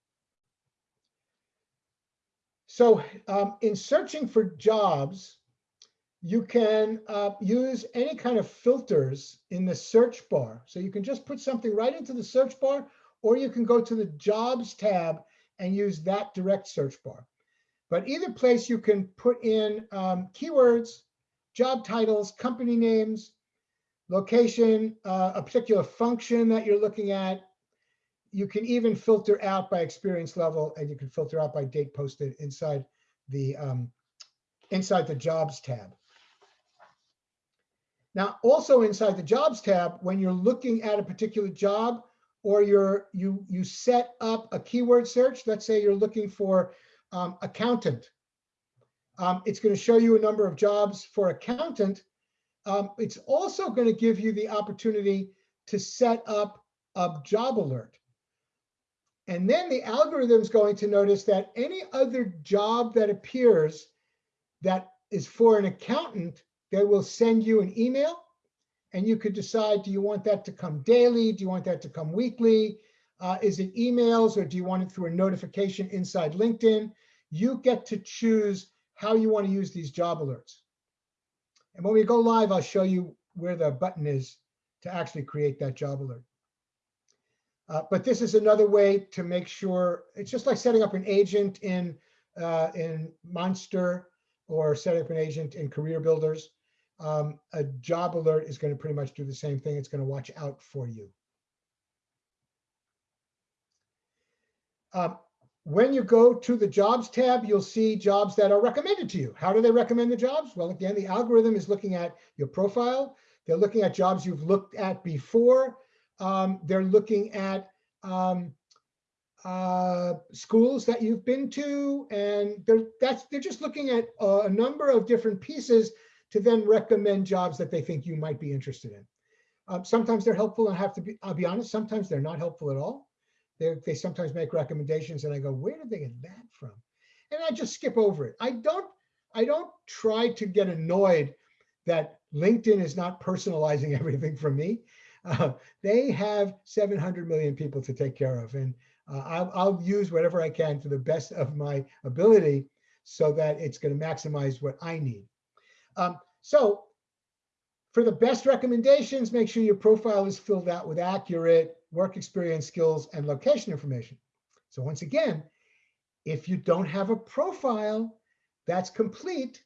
So um, in searching for jobs, you can uh, use any kind of filters in the search bar. So you can just put something right into the search bar, or you can go to the jobs tab and use that direct search bar. But either place you can put in um, keywords, job titles, company names, location, uh, a particular function that you're looking at, you can even filter out by experience level and you can filter out by date posted inside the um, inside the jobs tab. Now, also inside the jobs tab, when you're looking at a particular job or you're you you set up a keyword search, let's say you're looking for um, accountant. Um, it's going to show you a number of jobs for accountant. Um, it's also going to give you the opportunity to set up a job alert. And then the algorithm is going to notice that any other job that appears that is for an accountant, they will send you an email and you could decide, do you want that to come daily? Do you want that to come weekly? Uh, is it emails or do you want it through a notification inside LinkedIn? You get to choose how you want to use these job alerts. And when we go live, I'll show you where the button is to actually create that job alert. Uh, but this is another way to make sure it's just like setting up an agent in uh, in Monster or setting up an agent in Career Builders. Um, a job alert is going to pretty much do the same thing. It's going to watch out for you. Um, when you go to the jobs tab, you'll see jobs that are recommended to you. How do they recommend the jobs? Well, again, the algorithm is looking at your profile. They're looking at jobs you've looked at before um, they're looking at um, uh, schools that you've been to, and they're that's they're just looking at a, a number of different pieces to then recommend jobs that they think you might be interested in. Um, sometimes they're helpful, and have to be I'll be honest. Sometimes they're not helpful at all. They they sometimes make recommendations, and I go, where did they get that from? And I just skip over it. I don't I don't try to get annoyed that LinkedIn is not personalizing (laughs) everything for me. uh, they have 700 million people to take care of. And uh, I'll, I'll use whatever I can to the best of my ability so that it's going to maximize what I need. Um, so for the best recommendations, make sure your profile is filled out with accurate work experience, skills, and location information. So once again, if you don't have a profile that's complete,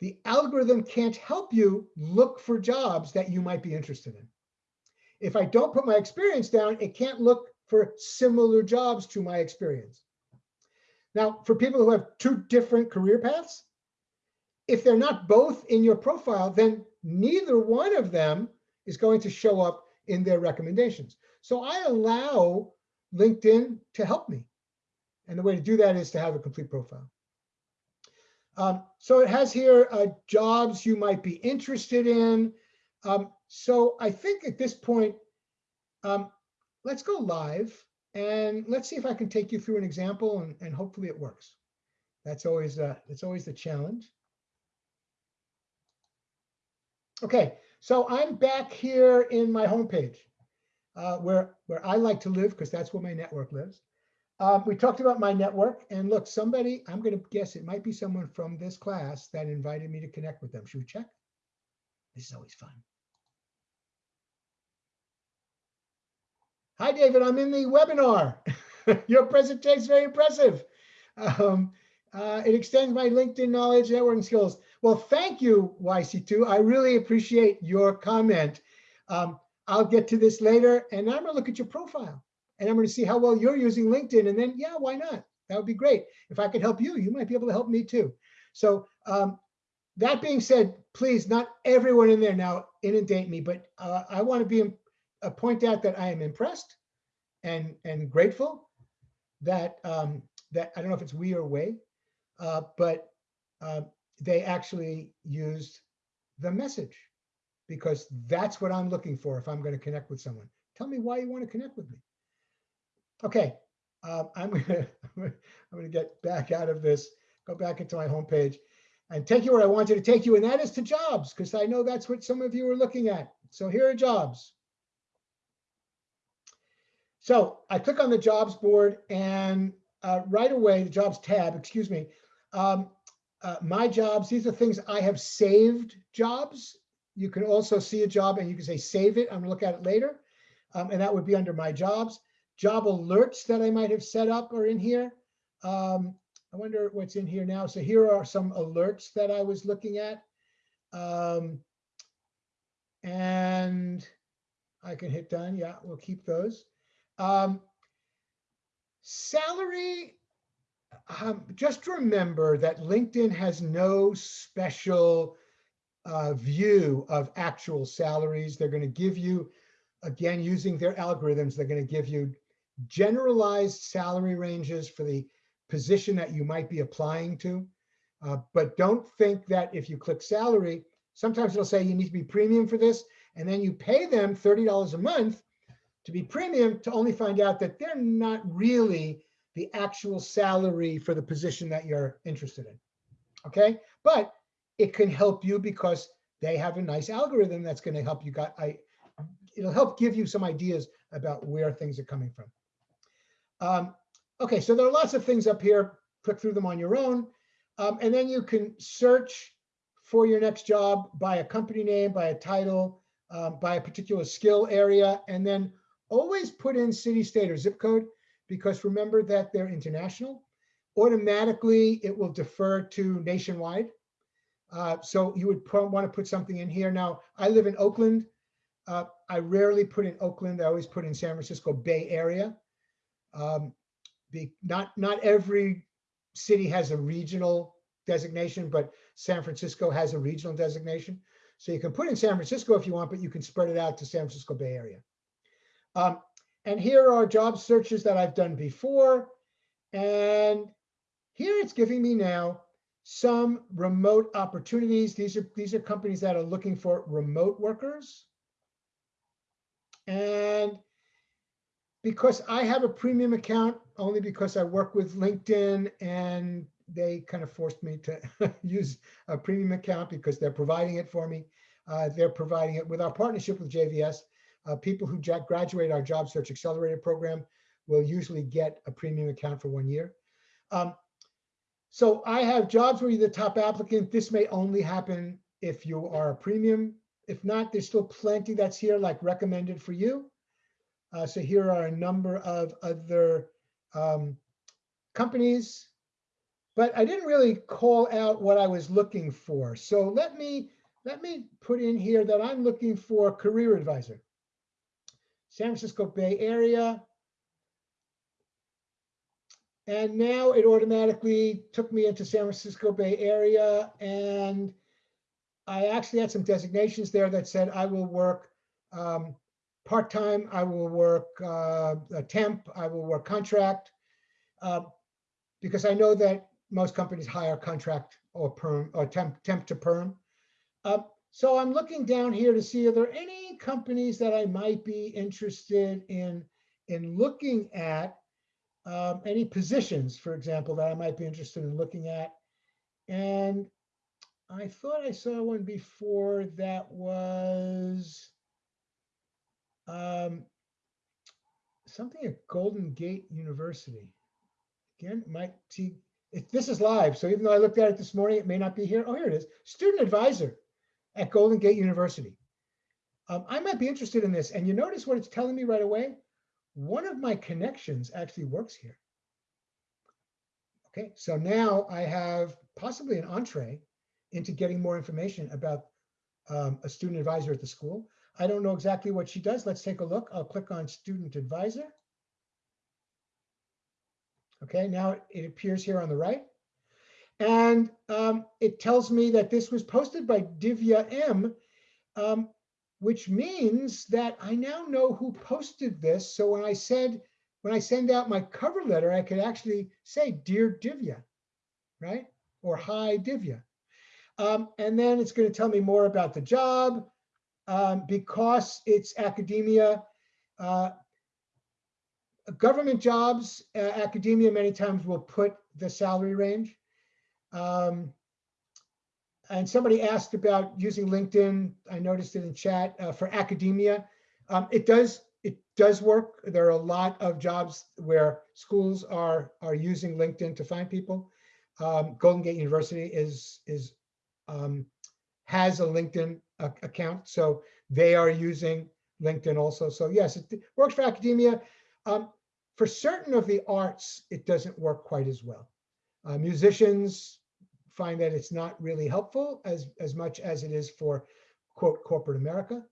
the algorithm can't help you look for jobs that you might be interested in. If I don't put my experience down, it can't look for similar jobs to my experience. Now, for people who have two different career paths, if they're not both in your profile, then neither one of them is going to show up in their recommendations. So I allow LinkedIn to help me. And the way to do that is to have a complete profile. Um, so it has here uh, jobs you might be interested in. Um, so I think at this point, um, let's go live and let's see if I can take you through an example and, and hopefully it works. That's always uh, that's always the challenge. Okay, so I'm back here in my homepage uh, where where I like to live because that's where my network lives. Um, we talked about my network and look, somebody, I'm going to guess it might be someone from this class that invited me to connect with them. Should we check? This is always fun. Hi, David, I'm in the webinar. (laughs) Your presentation is very impressive. Um, uh, it extends my LinkedIn knowledge, networking skills. Well, thank you, YC2. I really appreciate your comment. Um, I'll get to this later and I'm gonna look at your profile and I'm to see how well you're using LinkedIn. And then, yeah, why not? That would be great. If I could help you, you might be able to help me too. So um, that being said, please, not everyone in there now inundate me, but uh, I want to be uh, point out that I am impressed and and grateful that um, that I don't know if it's we or way, uh, but uh, they actually used the message because that's what I'm looking for if I'm going to connect with someone. Tell me why you want to connect with me. Okay, um, (laughs) I'm gonna I'm gonna get back out of this, go back into my homepage, and take you where I wanted to take you, and that is to jobs, because I know that's what some of you are looking at. So here are jobs. So I click on the jobs board, and uh, right away, the jobs tab, excuse me, um, uh, my jobs. These are things I have saved jobs. You can also see a job, and you can say save it. I'm gonna look at it later, um, and that would be under my jobs job alerts that I might have set up are in here. Um, I wonder what's in here now. So here are some alerts that I was looking at. Um, and I can hit done. Yeah, we'll keep those. Um, salary, um, just remember that LinkedIn has no special uh, view of actual salaries. They're going to give you, again, using their algorithms, they're going to give you generalized salary ranges for the position that you might be applying to. Uh, but don't think that if you click salary, sometimes it'll say you need to be premium for this, and then you pay them $30 a month to be premium to only find out that they're not really the actual salary for the position that you're interested in. Okay, but it can help you because they have a nice algorithm that's going to help you got I it'll help give you some ideas about where things are coming from. Um, okay, so there are lots of things up here. Click through them on your own. Um, and then you can search for your next job by a company name, by a title, um, by a particular skill area, and then always put in city, state, or zip code, because remember that they're international. Automatically, it will defer to nationwide. Uh, so you would want to put something in here. Now, I live in Oakland. Uh, I rarely put in Oakland. I always put in San Francisco Bay Area. Um, the, not, not every city has a regional designation, but San Francisco has a regional designation. So you can put in San Francisco if you want, but you can spread it out to San Francisco Bay Area. Um, and here are job searches that I've done before. And here it's giving me now some remote opportunities. These are, these are companies that are looking for remote workers. And because I have a premium account only because I work with LinkedIn and they kind of forced me to (laughs) use a premium account because they're providing it for me. Uh, they're providing it with our partnership with JVS. Uh, people who graduate our Job Search Accelerator program will usually get a premium account for one year. Um, so I have jobs where you're the top applicant. This may only happen if you are a premium. If not, there's still plenty that's here, like recommended for you. Uh, so here are a number of other um, companies, but I didn't really call out what I was looking for. So let me let me put in here that I'm looking for career advisor. San Francisco Bay Area. And now it automatically took me into San Francisco Bay Area and I actually had some designations there that said I will work um, part-time, I will work uh, a temp, I will work contract. uh, Because I know that most companies hire contract or perm or temp, temp to perm. Uh, So I'm looking down here to see, are there any companies that I might be interested in, in looking at? um, Any positions, for example, that I might be interested in looking at? And I thought I saw one before that was um, something at Golden Gate University. Again, might see, if this is live, so even though I looked at it this morning, it may not be here. Oh, here it is. Student advisor at Golden Gate University. Um, I might be interested in this. And you notice what it's telling me right away? One of my connections actually works here. Okay, so now I have possibly an entree into getting more information about um, a student advisor at the school. I don't know exactly what she does. Let's take a look. I'll click on student advisor. Okay, now it appears here on the right. And um, it tells me that this was posted by Divya M, um, which means that I now know who posted this. So when I said, when I send out my cover letter, I could actually say, Dear Divya, right? Or Hi Divya. Um, and then it's going to tell me more about the job. Um, because it's academia, uh, government jobs, uh, academia many times will put the salary range. Um, and somebody asked about using LinkedIn. I noticed it in chat uh, for academia. Um, it does it does work. There are a lot of jobs where schools are are using LinkedIn to find people. Um, Golden Gate University is is um, has a LinkedIn account, so they are using LinkedIn also. So yes, it works for academia. Um, for certain of the arts, it doesn't work quite as well. Uh, musicians find that it's not really helpful as as much as it is for quote corporate America,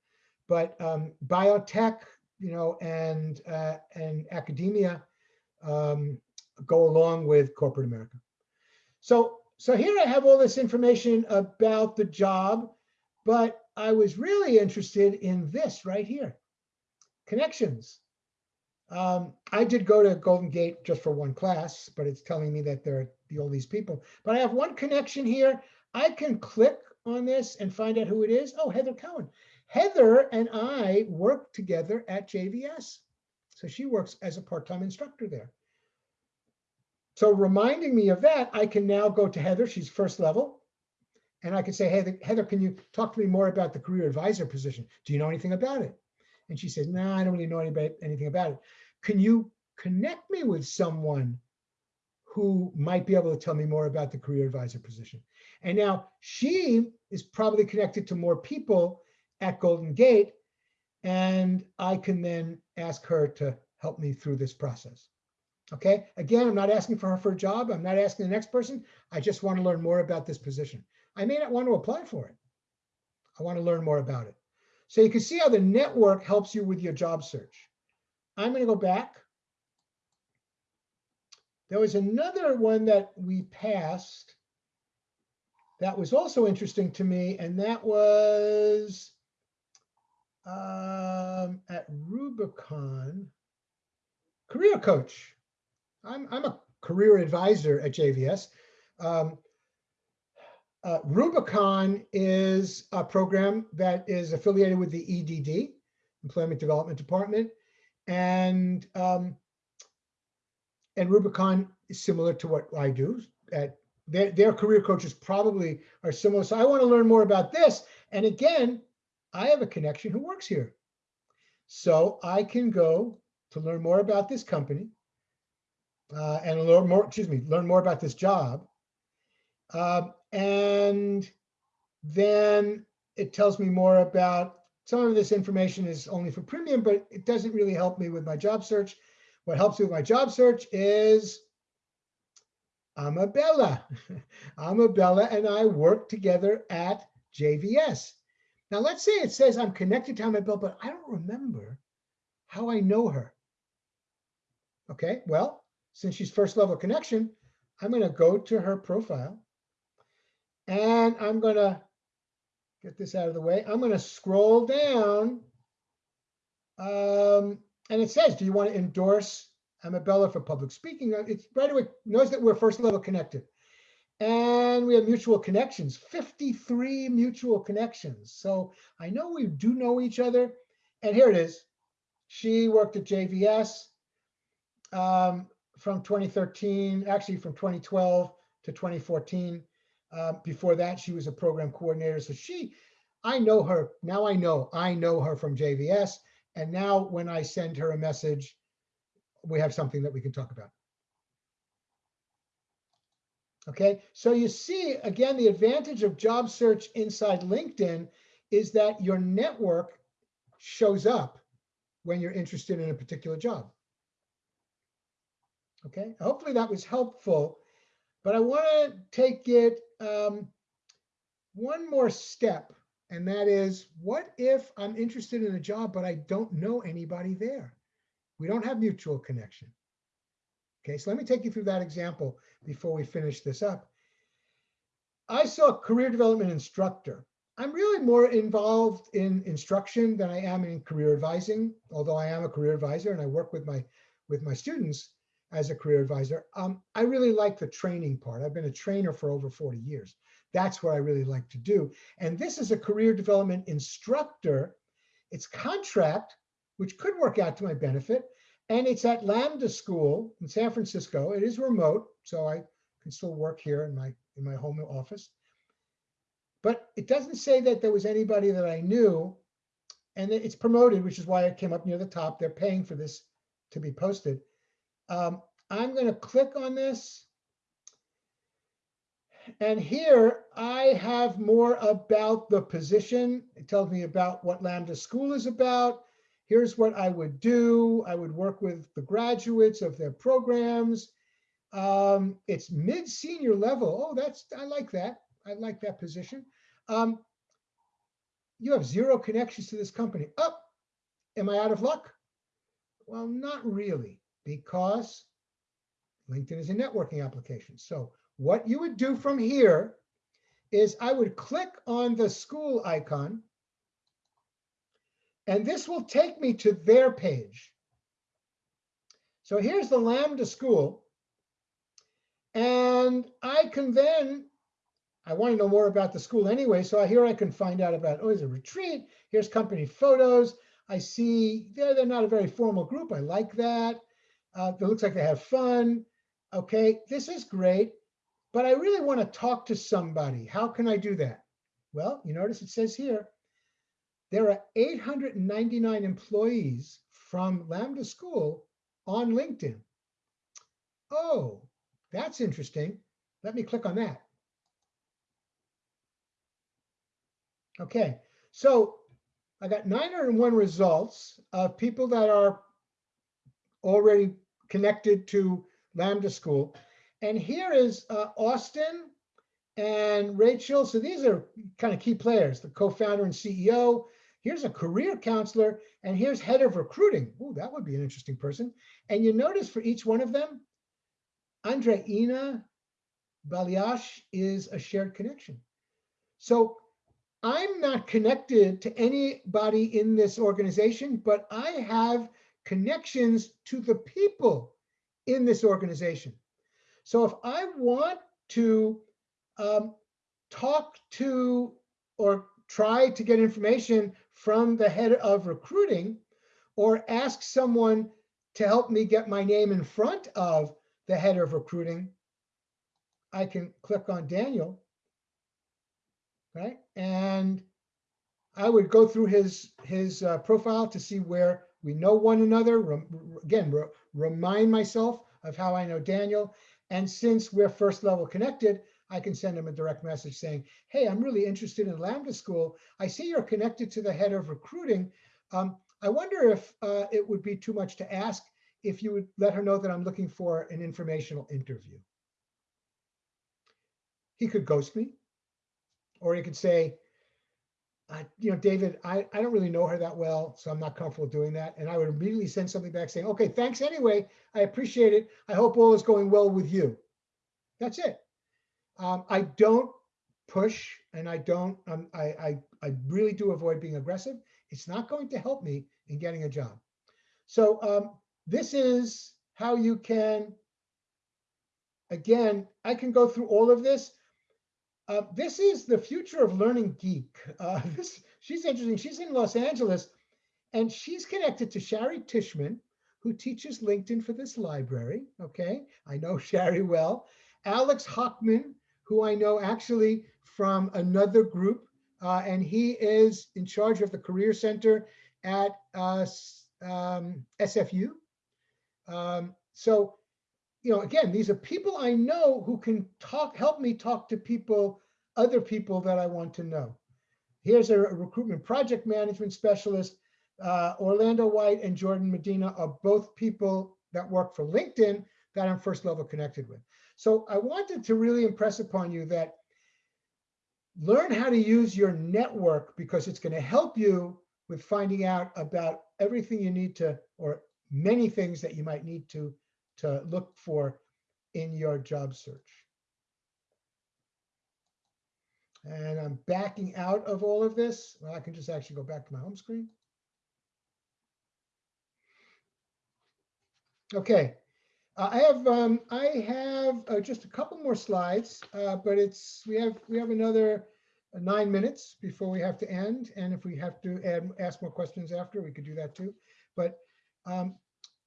but um, biotech, you know, and uh, and academia um, go along with corporate America. So so here I have all this information about the job, but I was really interested in this right here, connections. Um, I did go to Golden Gate just for one class, but it's telling me that there are all these people. But I have one connection here. I can click on this and find out who it is. Oh, Heather Cohen. Heather and I work together at JVS. So she works as a part-time instructor there. So reminding me of that, I can now go to Heather, she's first level. And I can say, hey, Heather, can you talk to me more about the career advisor position? Do you know anything about it? And she said, no, I don't really know anybody, anything about it. Can you connect me with someone who might be able to tell me more about the career advisor position? And now she is probably connected to more people at Golden Gate. And I can then ask her to help me through this process. Okay, again, I'm not asking for her for a job. I'm not asking the next person. I just want to learn more about this position. I may not want to apply for it. I want to learn more about it. So you can see how the network helps you with your job search. I'm going to go back. There was another one that we passed that was also interesting to me, and that was um, at Rubicon, career coach. I'm, I'm a career advisor at JVS. Um, uh, Rubicon is a program that is affiliated with the EDD, Employment Development Department. And, um, and Rubicon is similar to what I do. At their, their career coaches probably are similar. So I want to learn more about this. And again, I have a connection who works here. So I can go to learn more about this company uh, and learn more, excuse me, learn more about this job. Um, and then it tells me more about some of this information is only for premium, but it doesn't really help me with my job search. What helps me with my job search is Amabella. (laughs) Amabella and I work together at JVS. Now let's say it says I'm connected to Amabella, but I don't remember how I know her. Okay, well, since she's first level connection, I'm going to go to her profile and I'm going to get this out of the way. I'm going to scroll down. Um, and it says, do you want to endorse Amabella for public speaking? Uh, It's right away knows that we're first level connected. And we have mutual connections, 53 mutual connections. So I know we do know each other. And here it is. She worked at JVS um, from 2013, actually from 2012 to 2014. Uh, before that, she was a program coordinator. So she, I know her. Now I know, I know her from JVS. And now when I send her a message, we have something that we can talk about. Okay, so you see, again, the advantage of job search inside LinkedIn is that your network shows up when you're interested in a particular job. Okay, hopefully that was helpful, but I want to take it um, one more step, and that is, what if I'm interested in a job, but I don't know anybody there? We don't have mutual connection. Okay, so let me take you through that example before we finish this up. I saw a career development instructor. I'm really more involved in instruction than I am in career advising, although I am a career advisor and I work with my with my students as a career advisor. Um, I really like the training part. I've been a trainer for over 40 years. That's what I really like to do. And this is a career development instructor. It's contract, which could work out to my benefit. And it's at Lambda School in San Francisco. It is remote, so I can still work here in my in my home office. But it doesn't say that there was anybody that I knew. And it's promoted, which is why it came up near the top. They're paying for this to be posted. Um, I'm going to click on this. And here I have more about the position. It tells me about what Lambda School is about. Here's what I would do. I would work with the graduates of their programs. Um, it's mid-senior level. Oh, that's, I like that. I like that position. Um, you have zero connections to this company. Up, oh, am I out of luck? Well, not really, because LinkedIn is a networking application. So what you would do from here is I would click on the school icon, and this will take me to their page. So here's the Lambda school. And I can then, I want to know more about the school anyway. So here I can find out about, oh, there's a retreat. Here's company photos. I see they're, they're not a very formal group. I like that. Uh, it looks like they have fun. Okay, this is great. But I really want to talk to somebody. How can I do that? Well, you notice it says here, there are 899 employees from Lambda School on LinkedIn. Oh, that's interesting. Let me click on that. Okay, so I got 901 results of people that are already connected to Lambda School. And here is uh, Austin and Rachel. So these are kind of key players, the co-founder and CEO. Here's a career counselor, and here's head of recruiting. Oh, that would be an interesting person. And you notice for each one of them, Andreina Baliash is a shared connection. So I'm not connected to anybody in this organization, but I have connections to the people in this organization. So if I want to um, talk to or try to get information from the head of recruiting or ask someone to help me get my name in front of the head of recruiting, I can click on Daniel, right? And I would go through his, his uh, profile to see where we know one another. Again, re- remind myself of how I know Daniel. And since we're first level connected, I can send him a direct message saying, hey, I'm really interested in Lambda School. I see you're connected to the head of recruiting. Um, I wonder if uh, it would be too much to ask if you would let her know that I'm looking for an informational interview. He could ghost me, or he could say, I, you know, David, I, I don't really know her that well, so I'm not comfortable doing that. And I would immediately send something back saying, okay, thanks anyway. I appreciate it. I hope all is going well with you. That's it. Um, I don't push and I don't, um, I, I, I really do avoid being aggressive. It's not going to help me in getting a job. So um, this is how you can, again, I can go through all of this. Uh, this is the future of learning geek. Uh, (laughs) this, she's interesting. She's in Los Angeles and she's connected to Shari Tishman, who teaches LinkedIn for this library. Okay, I know (laughs) Shari well. Alex Hockman, who I know actually from another group, uh, and he is in charge of the Career Center at uh, um, SFU. Um, so, you know, again, these are people I know who can talk, help me talk to people, other people that I want to know. Here's a recruitment project management specialist. Uh, Orlando White and Jordan Medina are both people that work for LinkedIn that I'm first level connected with. So I wanted to really impress upon you that learn how to use your network because it's going to help you with finding out about everything you need to, or many things that you might need to, to look for in your job search. And I'm backing out of all of this. Well, I can just actually go back to my home screen. Okay, uh, I have um, I have uh, just a couple more slides, uh, but it's we have we have another nine minutes before we have to end, and if we have to add ask more questions after, we could do that too. But um,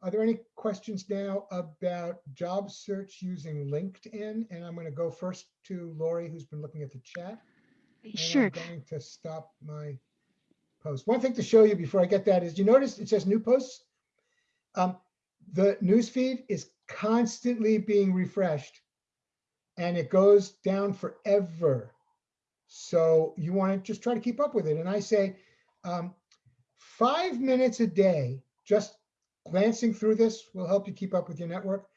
are there any questions now about job search using LinkedIn? And I'm going to go first to Lori, who's been looking at the chat. Sure. I'm going to stop my post. One thing to show you before I get that is you notice it says new posts. Um, the news feed is constantly being refreshed and it goes down forever. So you want to just try to keep up with it. And I say um, five minutes a day, just glancing through this will help you keep up with your network.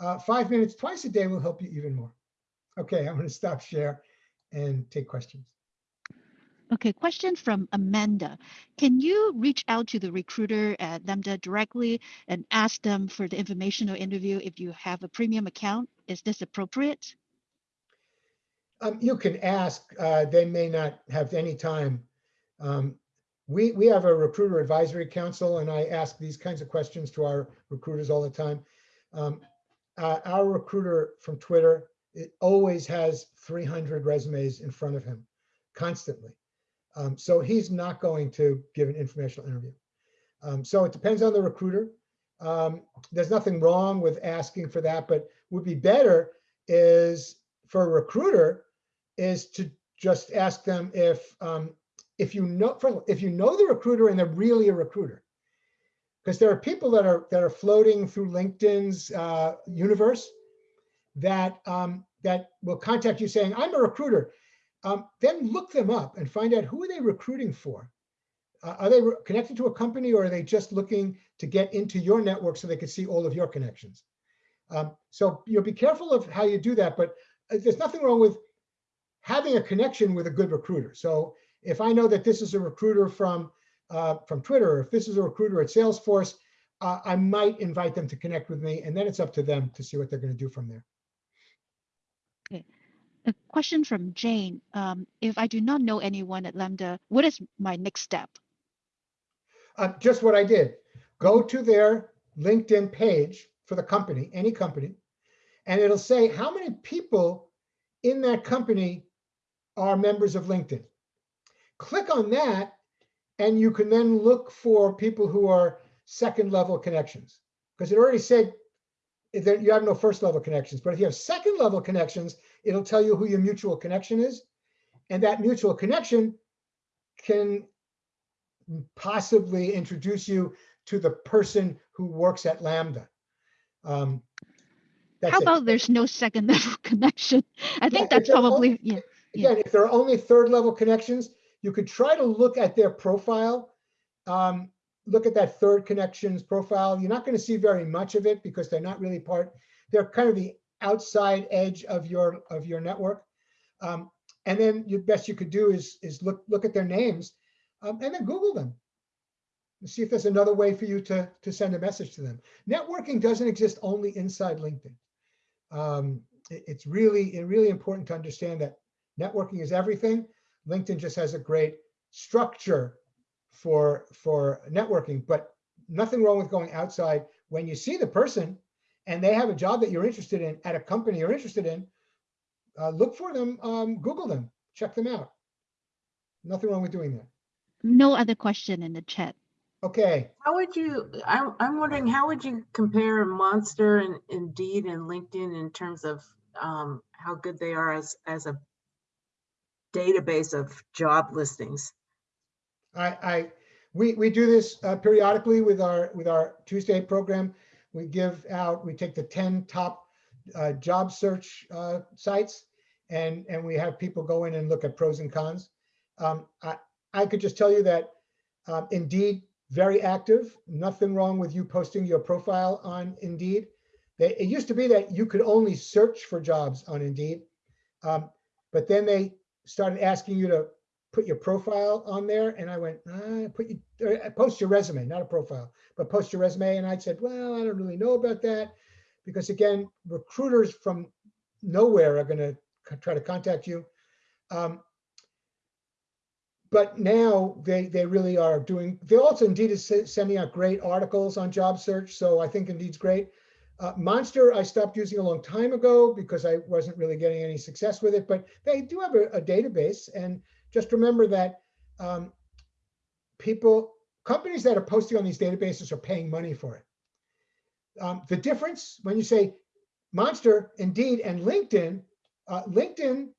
Uh, five minutes twice a day will help you even more. Okay, I'm going to stop share and take questions. Okay, question from Amanda. Can you reach out to the recruiter at Lambda directly and ask them for the informational interview if you have a premium account? Is this appropriate? Um, you can ask, uh, they may not have any time. Um, we, we have a recruiter advisory council and I ask these kinds of questions to our recruiters all the time. Um, uh, our recruiter from Twitter, it always has 300 resumes in front of him constantly. Um, so he's not going to give an informational interview. Um, so it depends on the recruiter. Um, there's nothing wrong with asking for that, but would be better is for a recruiter is to just ask them if um, if you know if you know the recruiter and they're really a recruiter because there are people that are that are floating through LinkedIn's uh, universe that um, that will contact you saying I'm a recruiter. Um, then look them up and find out who are they recruiting for. Uh, are they connected to a company or are they just looking to get into your network so they can see all of your connections? Um, so you know, be careful of how you do that, but uh, there's nothing wrong with having a connection with a good recruiter. So if I know that this is a recruiter from uh, from Twitter, or if this is a recruiter at Salesforce, uh, I might invite them to connect with me, and then it's up to them to see what they're going to do from there. Okay. A question from Jane. Um, if I do not know anyone at Lambda, what is my next step? Uh, just what I did. Go to their LinkedIn page for the company, any company, and it'll say how many people in that company are members of LinkedIn. Click on that, and you can then look for people who are second level connections because it already said that you have no first level connections. But if you have second level connections, it'll tell you who your mutual connection is. And that mutual connection can possibly introduce you to the person who works at Lambda. Um, How it. about there's no second (laughs) level connection? I think that's probably, yeah. yeah. Again, if there are only third level connections, you could try to look at their profile. Um, look at that third connections profile. You're not going to see very much of it because they're not really part, they're kind of the outside edge of your, of your network. Um, and then the best you could do is, is look, look at their names um, and then Google them. And See if there's another way for you to, to send a message to them. Networking doesn't exist only inside LinkedIn. Um, it- it's really, it really important to understand that networking is everything. LinkedIn just has a great structure for, for networking, but nothing wrong with going outside. When you see the person and they have a job that you're interested in at a company you're interested in, uh, look for them, um, Google them, check them out. Nothing wrong with doing that. No other question in the chat. Okay, How would you, I'm, I'm wondering, how would you compare Monster and Indeed and LinkedIn in terms of um, how good they are as, as a database of job listings? I, I, we, we do this uh, periodically with our, with our Tuesday program. We give out, we take the 10 top uh, job search uh, sites and, and we have people go in and look at pros and cons. Um, I, I could just tell you that um, Indeed, very active, nothing wrong with you posting your profile on Indeed. They, it used to be that you could only search for jobs on Indeed. Um, but then they started asking you to put your profile on there and I went, uh, put you, uh, post your resume, not a profile, but post your resume. And I said, well, I don't really know about that. Because again, recruiters from nowhere are gonna try to contact you. Um, But now they, they really are doing, they also Indeed is sending out great articles on job search. So I think Indeed's great. Uh, Monster, I stopped using a long time ago because I wasn't really getting any success with it, but they do have a, a database and just remember that um, people, companies that are posting on these databases are paying money for it. Um, the difference when you say Monster, Indeed, and LinkedIn, uh, LinkedIn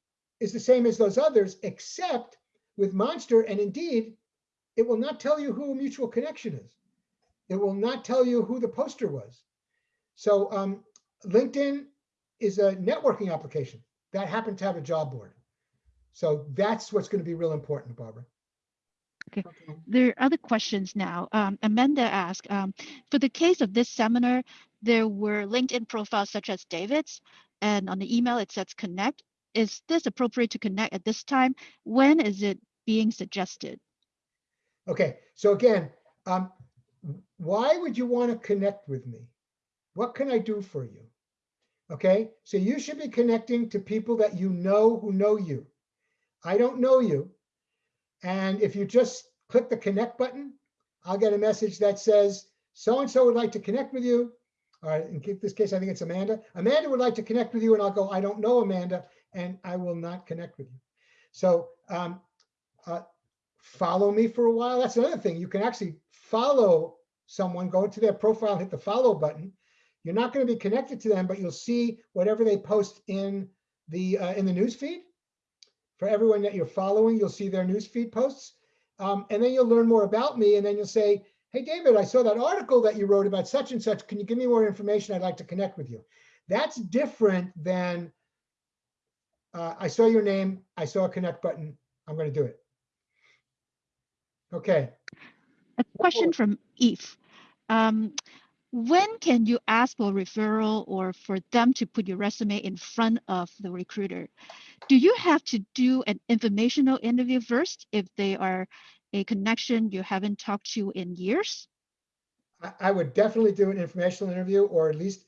is the same as those others, except with Monster and Indeed, it will not tell you who a mutual connection is. It will not tell you who the poster was. So um, LinkedIn is a networking application that happened to have a job board. So that's what's going to be real important, Barbara. Okay. There are other questions now. Um, Amanda asked, um, for the case of this seminar, there were LinkedIn profiles such as David's, and on the email it says connect. Is this appropriate to connect at this time? When is it being suggested? Okay, so again, um, why would you want to connect with me? What can I do for you? Okay, so you should be connecting to people that you know who know you. I don't know you. And if you just click the connect button, I'll get a message that says, so-and-so would like to connect with you. All right, in this case, I think it's Amanda. Amanda would like to connect with you and I'll go, I don't know Amanda, and I will not connect with you. So um, uh, follow me for a while. That's another thing. You can actually follow someone, go to their profile, hit the follow button. You're not going to be connected to them, but you'll see whatever they post in the uh, in the news feed. For everyone that you're following, you'll see their news feed posts. Um, and then you'll learn more about me. And then you'll say, hey, David, I saw that article that you wrote about such and such. Can you give me more information? I'd like to connect with you. That's different than uh, I saw your name. I saw a connect button. I'm going to do it. Okay. A question from Eve. Um, when can you ask for referral or for them to put your resume in front of the recruiter? Do you have to do an informational interview first if they are a connection you haven't talked to in years? I, would definitely do an informational interview or at least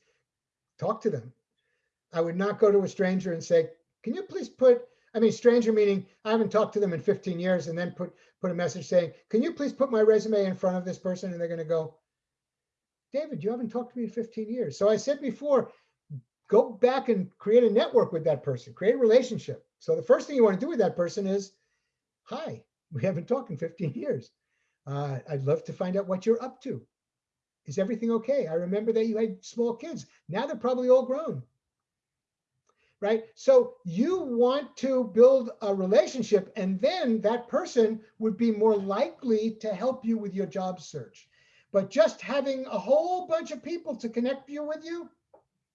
talk to them. I would not go to a stranger and say, can you please put, I mean, stranger meaning I haven't talked to them in 15 years and then put, put a message saying, can you please put my resume in front of this person? And they're going to go, David, you haven't talked to me in 15 years. So I said before, go back and create a network with that person, create a relationship. So the first thing you want to do with that person is, hi, we haven't talked in 15 years. Uh, I'd love to find out what you're up to. Is everything okay? I remember that you had small kids. Now they're probably all grown. right? So you want to build a relationship and then that person would be more likely to help you with your job search. But just having a whole bunch of people to connect you with you,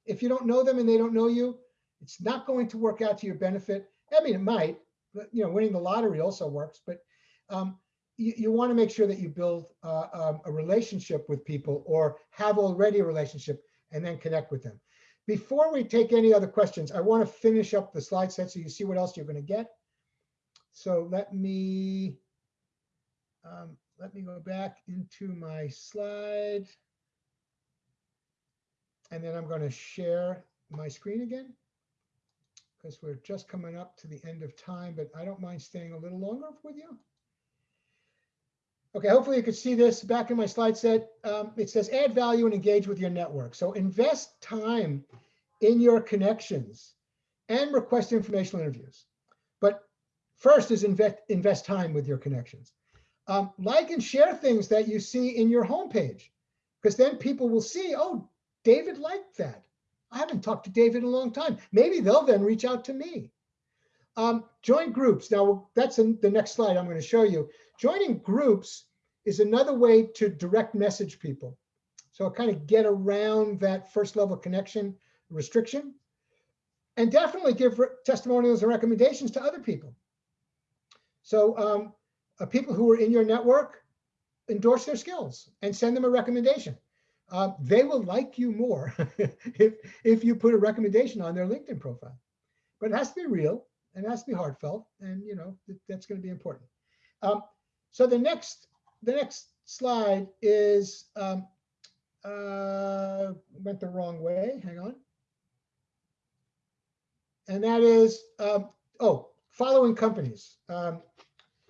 if you don't know them and they don't know you, it's not going to work out to your benefit. I mean, it might, but you know, winning the lottery also works, but um, you, you want to make sure that you build uh, um, a relationship with people or have already a relationship and then connect with them. Before we take any other questions, I want to finish up the slide set so you see what else you're going to get. So let me um, let me go back into my slide. And then I'm going to share my screen again because we're just coming up to the end of time, but I don't mind staying a little longer with you. Okay, hopefully you can see this back in my slide set. Um, it says add value and engage with your network. So invest time in your connections and request informational interviews. But first is invest, invest time with your connections. Um, like and share things that you see in your homepage, because then people will see, oh, David liked that. I haven't talked to David in a long time. Maybe they'll then reach out to me. Um, join groups. Now, that's in the next slide I'm going to show you. Joining groups is another way to direct message people. So kind of get around that first level connection restriction and definitely give testimonials and recommendations to other people. So um, uh, people who are in your network, endorse their skills and send them a recommendation. Uh, they will like you more (laughs) if, if you put a recommendation on their LinkedIn profile. But it has to be real and it has to be heartfelt. And you know, that's going to be important. Um, so the next, the next slide is, um, uh, went the wrong way, hang on. And that is, um, oh, following companies. Um,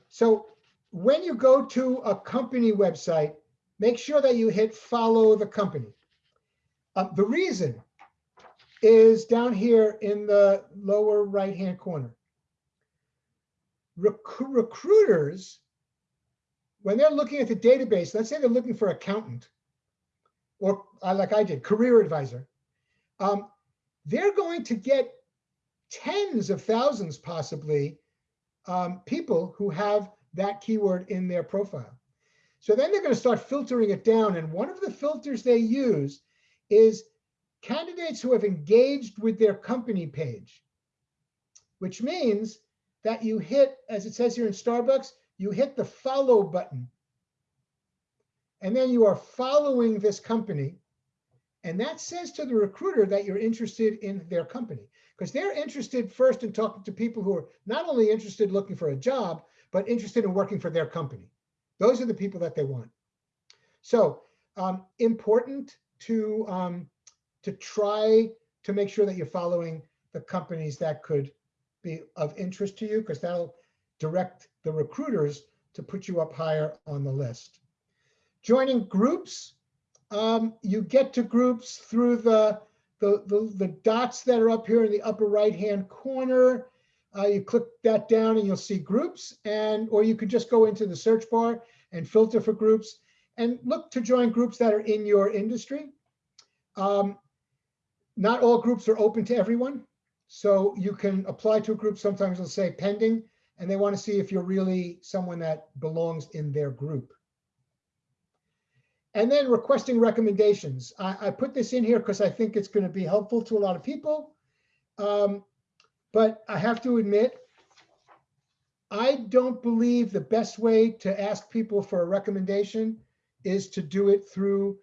so when you go to a company website, make sure that you hit follow the company. Uh, the reason is down here in the lower right-hand corner. Rec recruiters, when they're looking at the database, let's say they're looking for accountant, or uh, like I did, career advisor, um, they're going to get tens of thousands possibly um, people who have that keyword in their profile. So then they're going to start filtering it down. And one of the filters they use is candidates who have engaged with their company page, which means that you hit, as it says here in Starbucks, you hit the follow button. And then you are following this company. And that says to the recruiter that you're interested in their company because they're interested first in talking to people who are not only interested looking for a job, but interested in working for their company. Those are the people that they want. So um, important to, um, to try to make sure that you're following the companies that could be of interest to you because that'll direct the recruiters to put you up higher on the list. Joining groups, um, you get to groups through the, the, the, the dots that are up here in the upper right-hand corner. Uh, you click that down and you'll see groups and, or you could just go into the search bar and filter for groups and look to join groups that are in your industry. Um, not all groups are open to everyone. So you can apply to a group. Sometimes it'll say pending and they want to see if you're really someone that belongs in their group. And then requesting recommendations. I, I put this in here because I think it's going to be helpful to a lot of people. Um, but I have to admit, I don't believe the best way to ask people for a recommendation is to do it through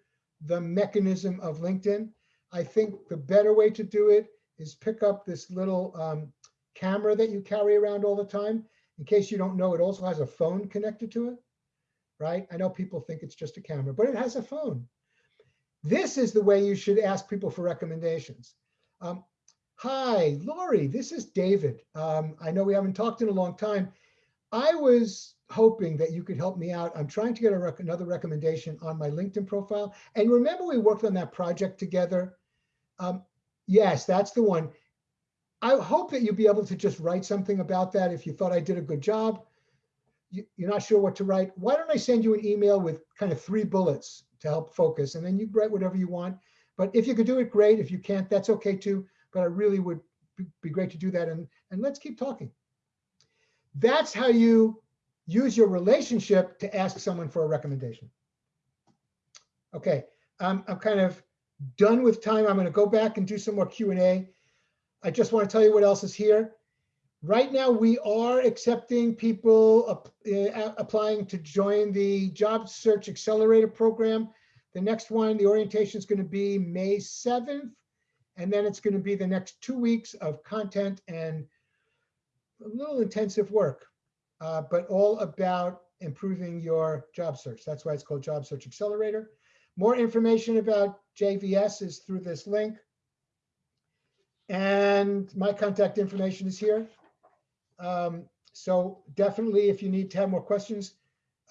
the mechanism of LinkedIn. I think the better way to do it is pick up this little um, camera that you carry around all the time. In case you don't know, it also has a phone connected to it, right? I know people think it's just a camera, but it has a phone. This is the way you should ask people for recommendations. Um, Hi, Lori, this is David. Um, I know we haven't talked in a long time. I was hoping that you could help me out. I'm trying to get rec another recommendation on my LinkedIn profile. And remember we worked on that project together? Um, yes, that's the one. I hope that you'll be able to just write something about that if you thought I did a good job. You, you're not sure what to write. Why don't I send you an email with kind of three bullets to help focus and then you write whatever you want. But if you could do it, great. If you can't, that's okay too but I really would be- great to do that and, and let's keep talking. That's how you use your relationship to ask someone for a recommendation. Okay, I'm, I'm kind of done with time. I'm going to go back and do some more Q and A. I just want to tell you what else is here. Right now, we are accepting people uh, applying to join the Job Search Accelerator Program. The next one, the orientation is going to be May 7th. And then it's going to be the next two weeks of content and a little intensive work, uh, but all about improving your job search. That's why it's called Job Search Accelerator. More information about JVS is through this link. And my contact information is here. Um, so definitely, if you need to have more questions,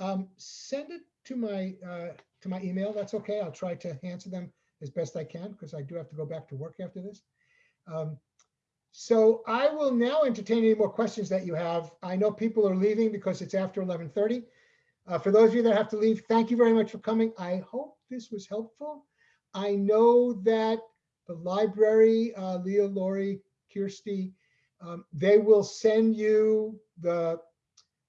um, send it to my, uh, to my email. That's okay. I'll try to answer them as best I can because I do have to go back to work after this. Um, so I will now entertain any more questions that you have. I know people are leaving because it's after 11:30. Uh, For those of you that have to leave, thank you very much for coming. I hope this was helpful. I know that the library, uh, Leah, Lori, Kirsty, um, they will send you the,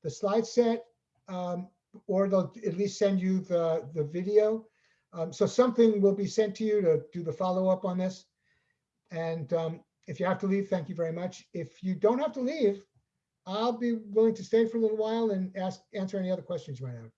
the slide set, um, or they'll at least send you the, the video. Um, So something will be sent to you to do the follow-up on this. And um, if you have to leave, thank you very much. If you don't have to leave, I'll be willing to stay for a little while and ask, answer any other questions you might have.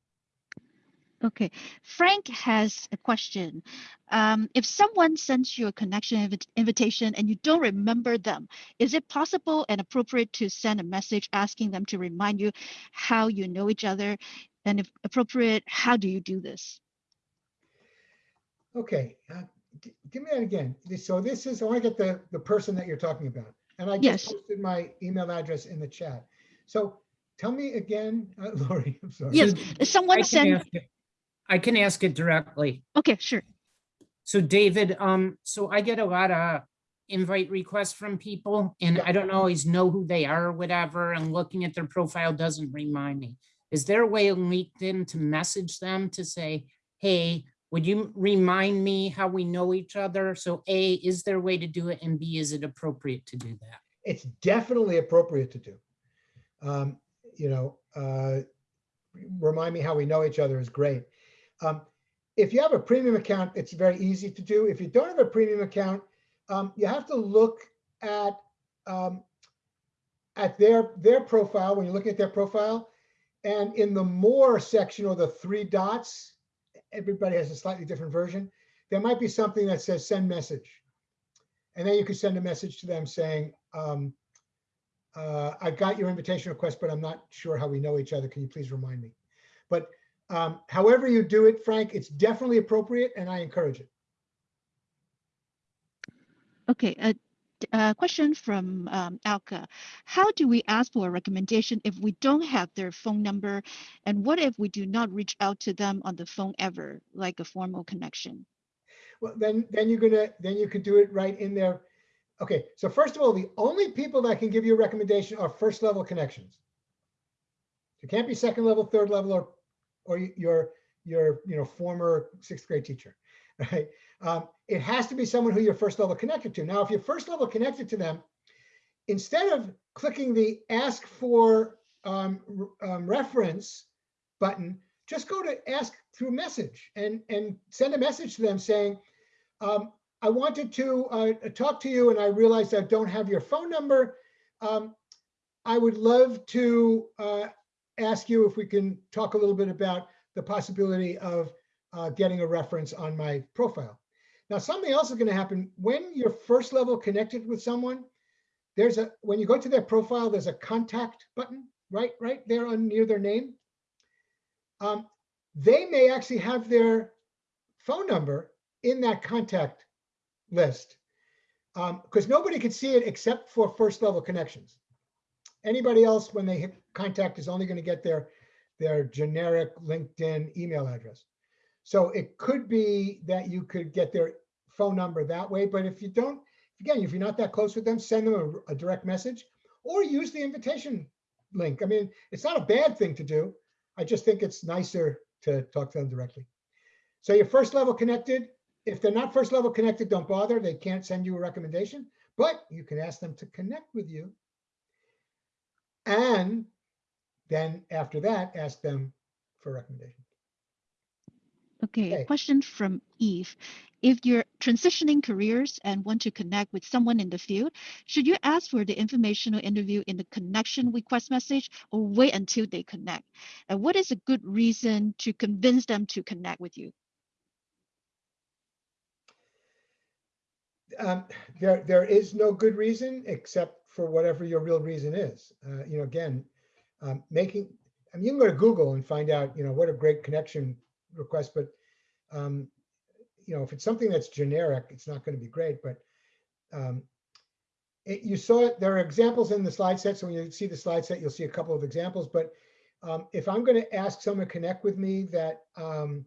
Okay, Frank has a question. Um, if someone sends you a connection invi- invitation and you don't remember them, is it possible and appropriate to send a message asking them to remind you how you know each other? And if appropriate, how do you do this? Okay, uh, g- give me that again. So this is, I want to get the, the person that you're talking about. And I Yes. just posted my email address in the chat. So tell me again, uh, (laughs) Lori, I'm sorry. Yes, So someone I can ask it- I can ask it directly. okay, sure. So David, um, so I get a lot of invite requests from people and Yeah. I don't always know who they are or whatever, and looking at their profile doesn't remind me. Is there a way on LinkedIn to message them to say, hey, would you remind me how we know each other? So A, is there a way to do it? And B, is it appropriate to do that? It's definitely appropriate to do. Um, You know, uh, remind me how we know each other is great. Um, If you have a premium account, it's very easy to do. If you don't have a premium account, um, you have to look at um, at their their profile when you're looking at their profile, and in the more section or the three dots, everybody has a slightly different version. There might be something that says send message, and then you could send a message to them saying, um, uh, "I got your invitation request, but I'm not sure how we know each other. Can you please remind me?" But um, however you do it, Frank, it's definitely appropriate, and I encourage it. Okay, a, a question from um, Alka. How do we ask for a recommendation if we don't have their phone number? And what if we do not reach out to them on the phone ever, like a formal connection? Well, then, then you're gonna, then you could do it right in there. Okay, so first of all, the only people that can give you a recommendation are first level connections. It can't be second level, third level, or, or your, your, you know, former sixth grade teacher, right? Um, it has to be someone who you're first level connected to. Now, if you're first level connected to them, instead of clicking the ask for um, um, reference button, just go to ask through message and, and send a message to them saying, um, I wanted to uh, talk to you and I realized I don't have your phone number. Um, I would love to uh, ask you if we can talk a little bit about the possibility of uh, getting a reference on my profile. Now, something else is going to happen when you're first level connected with someone. There's a when you go to their profile, there's a contact button right right there on near their name. Um, they may actually have their phone number in that contact list because nobody can see it except for first level connections. Anybody else, when they hit contact, is only going to get their their generic LinkedIn email address. So it could be that you could get their phone number that way. But if you don't, again, if you're not that close with them, send them a, a direct message or use the invitation link. I mean, it's not a bad thing to do. I just think it's nicer to talk to them directly. So you're first level connected. If they're not first level connected, don't bother. They can't send you a recommendation. but you can ask them to connect with you. And then after that, ask them for recommendations. Okay, Okay. a question from Eve. If you're transitioning careers and want to connect with someone in the field, should you ask for the informational interview in the connection request message or wait until they connect? And what is a good reason to convince them to connect with you? um, there, there is no good reason except for whatever your real reason is. Uh, you know, again, um, making, I mean, you can go to Google and find out, you know, what a great connection request, but, um, you know, if it's something that's generic, it's not going to be great, but, um, it, you saw it, there are examples in the slide set. So when you see the slide set, you'll see a couple of examples, but, um, if I'm going to ask someone to connect with me that, um,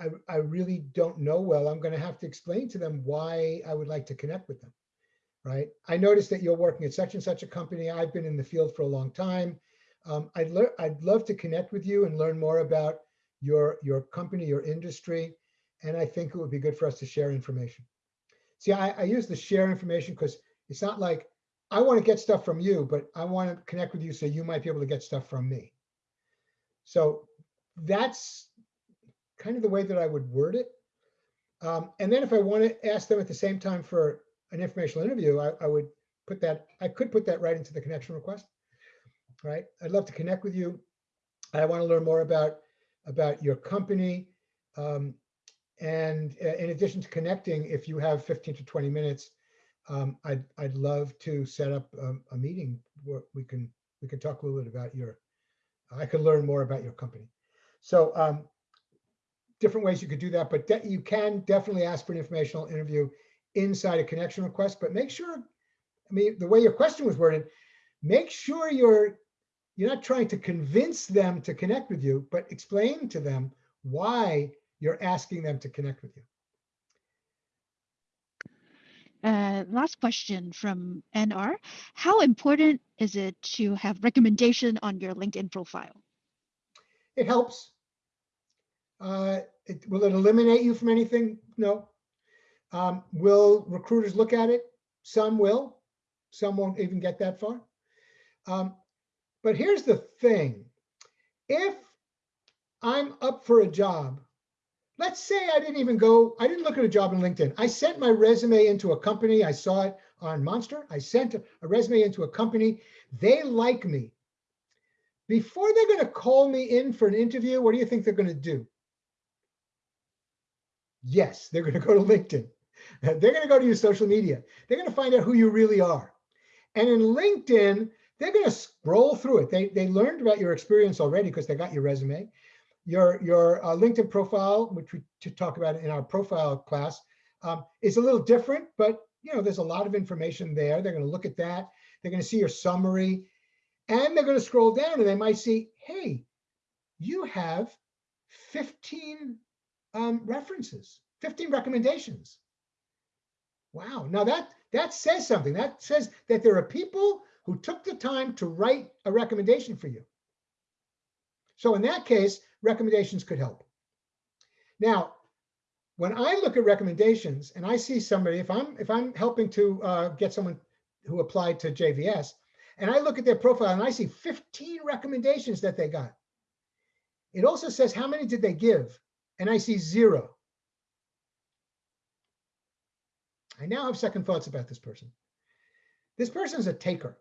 I, I really don't know well, I'm going to have to explain to them why I would like to connect with them. Right. I noticed that you're working at such and such a company. I've been in the field for a long time. Um, I'd, I'd love to connect with you and learn more about your, your company, your industry. And I think it would be good for us to share information. See, I, I use the share information because it's not like I want to get stuff from you, but I want to connect with you so you might be able to get stuff from me. So that's kind of the way that I would word it. Um, and then if I want to ask them at the same time for an informational interview, I, I would put that, I could put that right into the connection request. Right? I'd love to connect with you. I want to learn more about, about your company. Um, and uh, in addition to connecting, if you have 15 to 20 minutes, um, I'd, I'd love to set up um, a meeting where we can, we can talk a little bit about your, I can learn more about your company. So um, different ways you could do that, but you can definitely ask for an informational interview inside a connection request, but make sure, I mean, the way your question was worded, make sure you're, you're not trying to convince them to connect with you, but explain to them why you're asking them to connect with you. Uh, last question from NR. How important is it to have recommendation on your LinkedIn profile? It helps. Uh, it, will it eliminate you from anything? No. Um, will recruiters look at it? Some will. Some won't even get that far. Um, but here's the thing. If I'm up for a job, let's say I didn't even go, I didn't look at a job in LinkedIn. I sent my resume into a company. I saw it on Monster. I sent a, a resume into a company. They like me. Before they're going to call me in for an interview, what do you think they're going to do? Yes, they're going (laughs) to go to LinkedIn. They're going to go to your social media. They're going to find out who you really are. And in LinkedIn, they're going to scroll through it. They, they learned about your experience already because they got your resume. Your, your uh, LinkedIn profile, which we to talk about in our profile class, um, is a little different, but you know, there's a lot of information there. They're going to look at that. They're going to see your summary and they're going to scroll down and they might see, hey, you have 15 um, references, 15 recommendations. Wow. Now that that says something. That says that there are people who took the time to write a recommendation for you. So in that case, recommendations could help. Now, when I look at recommendations and I see somebody, if I'm if I'm helping to uh, get someone who applied to JVS, and I look at their profile and I see 15 recommendations that they got. It also says how many did they give, and I see zero. I now have second thoughts about this person. This person is a taker,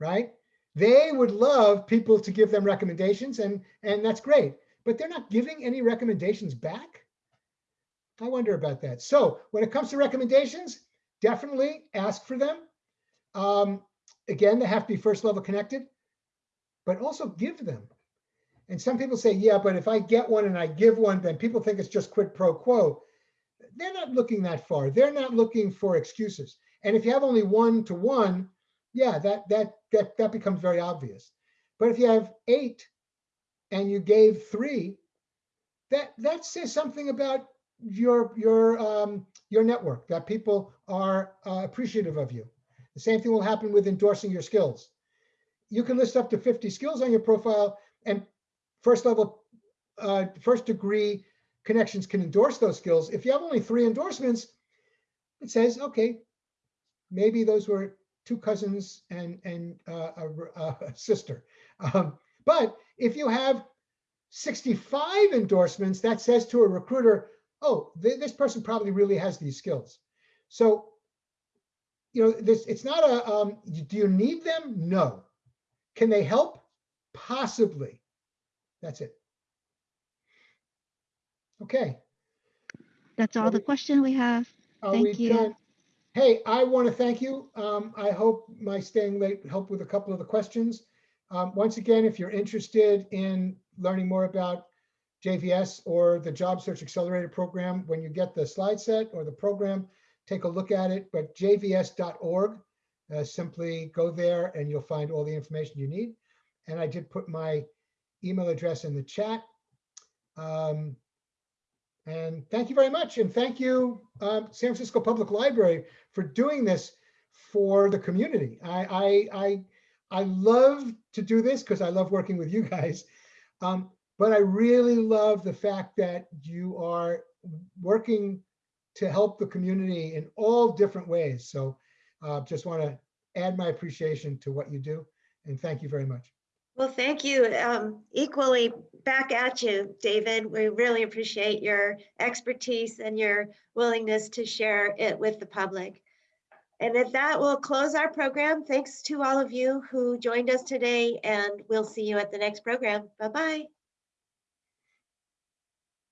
right? They would love people to give them recommendations, and, and that's great, but they're not giving any recommendations back. I wonder about that. So when it comes to recommendations, definitely ask for them. Um, again, they have to be first level connected, but also give them. And some people say, yeah, but if I get one and I give one, then people think it's just quid pro quo they're not looking that far. They're not looking for excuses. And if you have only one to one, yeah, that that that that becomes very obvious. But if you have eight and you gave three, that that says something about your your um, your network that people are uh, appreciative of you. The same thing will happen with endorsing your skills. You can list up to 50 skills on your profile and first level, uh, first degree connections can endorse those skills. If you have only three endorsements, it says, okay, maybe those were two cousins and, and uh, a, a (laughs) sister. Um, But if you have 65 endorsements, that says to a recruiter, oh, thi- this person probably really has these skills. So, you know, this, it's not a, um, do you need them? No. Can they help? Possibly. That's it. Okay. That's all the question we have. Thank you. done? Hey, I want to thank you. Um, I hope my staying late helped with a couple of the questions. Um, once again, if you're interested in learning more about JVS or the Job Search Accelerator Program, when you get the slide set or the program, take a look at it, but jvs.org, uh, simply go there and you'll find all the information you need. And I did put my email address in the chat. Um, and thank you very much. And thank you, um, San Francisco Public Library for doing this for the community. I, I, I, I love to do this because I love working with you (laughs) guys. Um, but I really love the fact that you are working to help the community in all different ways. So uh, just want to add my appreciation to what you do. And thank you very much. Well, thank you. Um, equally back at you, David. We really appreciate your expertise and your willingness to share it with the public. And at that, we'll close our program. Thanks to all of you who joined us today, and we'll see you at the next program. Bye-bye.